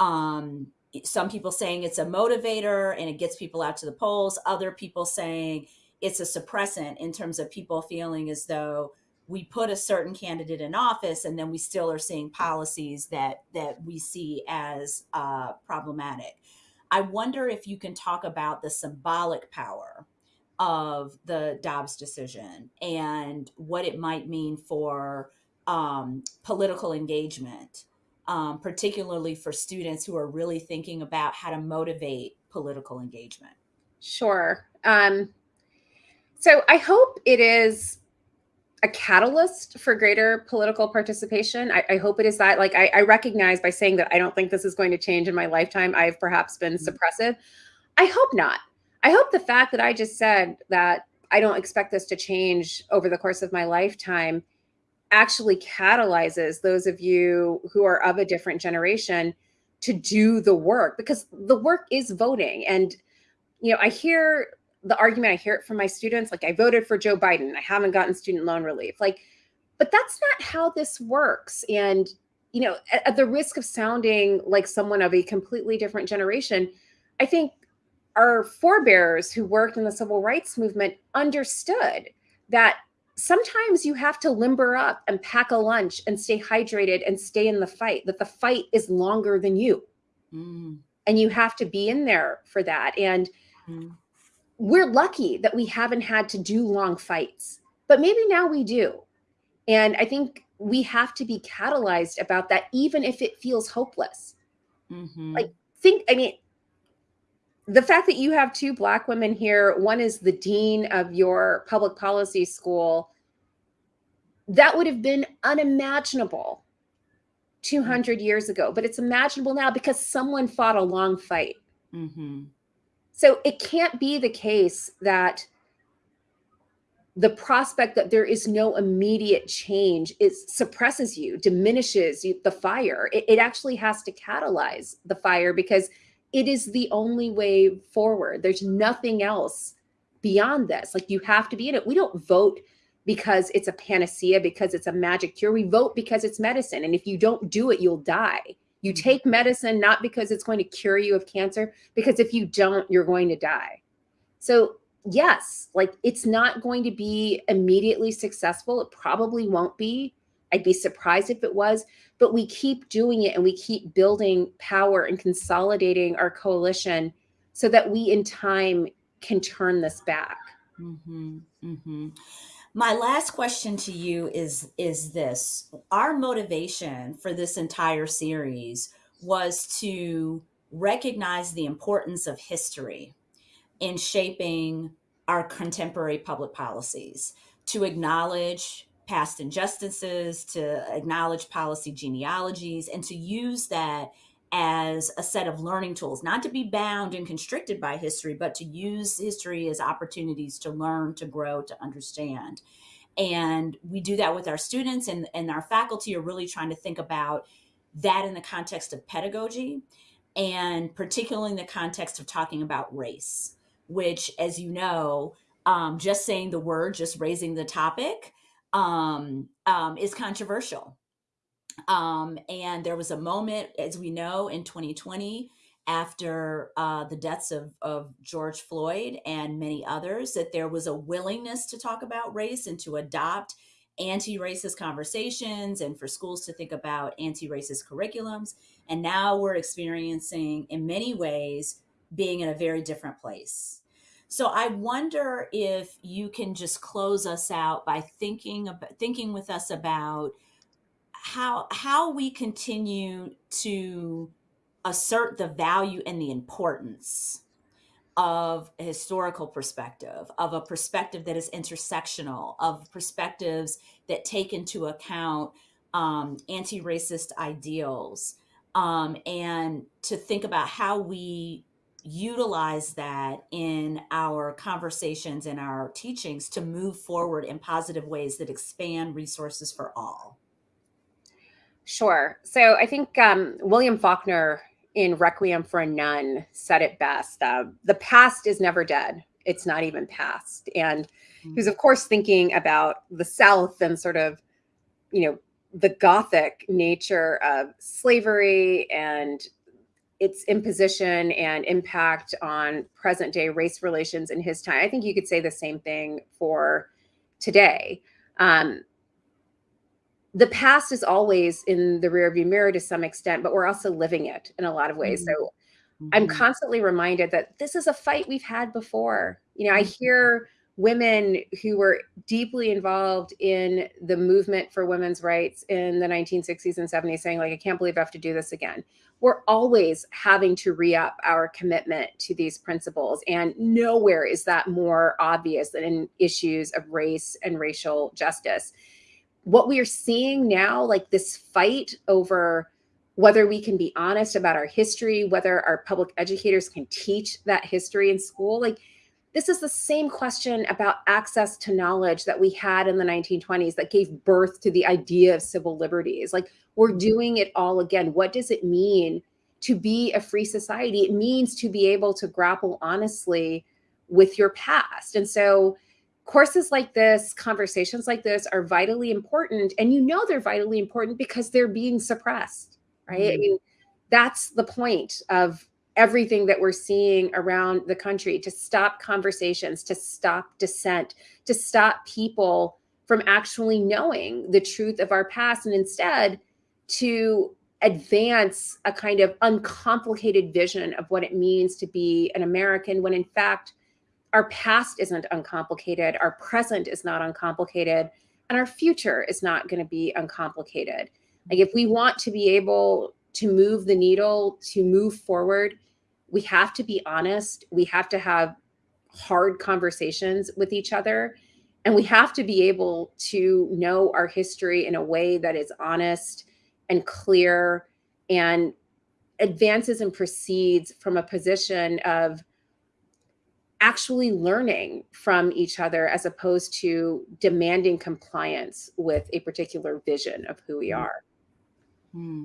Um, some people saying it's a motivator and it gets people out to the polls. Other people saying it's a suppressant in terms of people feeling as though we put a certain candidate in office and then we still are seeing policies that that we see as uh, problematic. I wonder if you can talk about the symbolic power of the Dobbs decision and what it might mean for um, political engagement, um, particularly for students who are really thinking about how to motivate political engagement. Sure. Um, so I hope it is a catalyst for greater political participation. I, I hope it is that. Like, I, I, recognize by saying that I don't think this is going to change in my lifetime, I've perhaps been mm-hmm. suppressive. I hope not. I hope the fact that I just said that I don't expect this to change over the course of my lifetime actually catalyzes those of you who are of a different generation to do the work because the work is voting. And, you know, I hear the argument, I hear it from my students like, I voted for Joe Biden, I haven't gotten student loan relief. Like, but that's not how this works. And, you know, at, at the risk of sounding like someone of a completely different generation, I think our forebears who worked in the civil rights movement understood that sometimes you have to limber up and pack a lunch and stay hydrated and stay in the fight, that the fight is longer than you. Mm. And you have to be in there for that. And mm. We're lucky that we haven't had to do long fights, but maybe now we do. And I think we have to be catalyzed about that, even if it feels hopeless. Mm-hmm. Like, think, I mean, the fact that you have two black women here, one is the dean of your public policy school, that would have been unimaginable 200 years ago, but it's imaginable now because someone fought a long fight. Mm-hmm. So it can't be the case that the prospect that there is no immediate change is suppresses you, diminishes you, the fire. It, it actually has to catalyze the fire because it is the only way forward. There's nothing else beyond this. Like you have to be in it. We don't vote because it's a panacea, because it's a magic cure. We vote because it's medicine. And if you don't do it, you'll die. You take medicine not because it's going to cure you of cancer, because if you don't, you're going to die. So, yes, like it's not going to be immediately successful. It probably won't be. I'd be surprised if it was, but we keep doing it and we keep building power and consolidating our coalition so that we in time can turn this back. Mm-hmm, mm-hmm. My last question to you is is this. Our motivation for this entire series was to recognize the importance of history in shaping our contemporary public policies, to acknowledge past injustices, to acknowledge policy genealogies, and to use that as a set of learning tools, not to be bound and constricted by history, but to use history as opportunities to learn, to grow, to understand. And we do that with our students, and, and our faculty are really trying to think about that in the context of pedagogy, and particularly in the context of talking about race, which, as you know, um, just saying the word, just raising the topic, um, um, is controversial um, and there was a moment, as we know, in 2020, after uh, the deaths of, of George Floyd and many others, that there was a willingness to talk about race and to adopt anti racist conversations and for schools to think about anti racist curriculums. And now we're experiencing, in many ways, being in a very different place. So I wonder if you can just close us out by thinking about thinking with us about how how we continue to assert the value and the importance of a historical perspective, of a perspective that is intersectional, of perspectives that take into account um, anti racist ideals, um, and to think about how we utilize that in our conversations and our teachings to move forward in positive ways that expand resources for all. Sure. So I think um, William Faulkner in Requiem for a Nun said it best. Uh, the past is never dead. It's not even past. And he was, of course, thinking about the South and sort of, you know, the Gothic nature of slavery and its imposition and impact on present day race relations in his time. I think you could say the same thing for today. Um, the past is always in the rearview mirror to some extent, but we're also living it in a lot of ways. Mm-hmm. So mm-hmm. I'm constantly reminded that this is a fight we've had before. You know, I mm-hmm. hear women who were deeply involved in the movement for women's rights in the 1960s and 70s saying like i can't believe i have to do this again we're always having to re-up our commitment to these principles and nowhere is that more obvious than in issues of race and racial justice what we are seeing now, like this fight over whether we can be honest about our history, whether our public educators can teach that history in school, like this is the same question about access to knowledge that we had in the 1920s that gave birth to the idea of civil liberties. Like we're doing it all again. What does it mean to be a free society? It means to be able to grapple honestly with your past. And so courses like this, conversations like this are vitally important. And you know they're vitally important because they're being suppressed, right? Mm-hmm. I mean, that's the point of everything that we're seeing around the country to stop conversations, to stop dissent, to stop people from actually knowing the truth of our past and instead to advance a kind of uncomplicated vision of what it means to be an American when in fact our past isn't uncomplicated, our present is not uncomplicated, and our future is not going to be uncomplicated. Like if we want to be able to move the needle, to move forward, we have to be honest. We have to have hard conversations with each other. And we have to be able to know our history in a way that is honest and clear and advances and proceeds from a position of actually learning from each other as opposed to demanding compliance with a particular vision of who we mm. are. Hmm.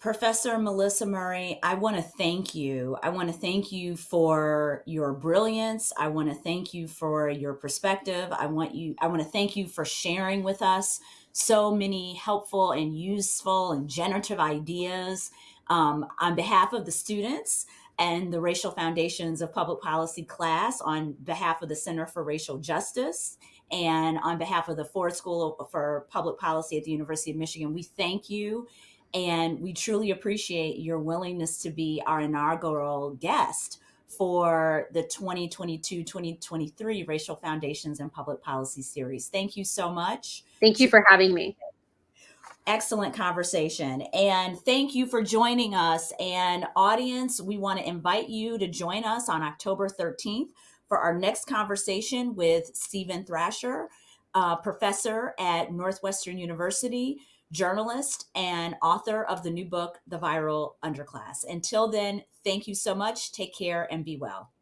Professor Melissa Murray, I want to thank you. I want to thank you for your brilliance. I want to thank you for your perspective. I want you I want to thank you for sharing with us so many helpful and useful and generative ideas. Um, on behalf of the students, and the Racial Foundations of Public Policy class on behalf of the Center for Racial Justice and on behalf of the Ford School for Public Policy at the University of Michigan. We thank you and we truly appreciate your willingness to be our inaugural guest for the 2022-2023 Racial Foundations and Public Policy series. Thank you so much. Thank you for having me excellent conversation. And thank you for joining us. And audience, we want to invite you to join us on October 13th for our next conversation with Steven Thrasher, professor at Northwestern University, journalist and author of the new book, The Viral Underclass. Until then, thank you so much. Take care and be well.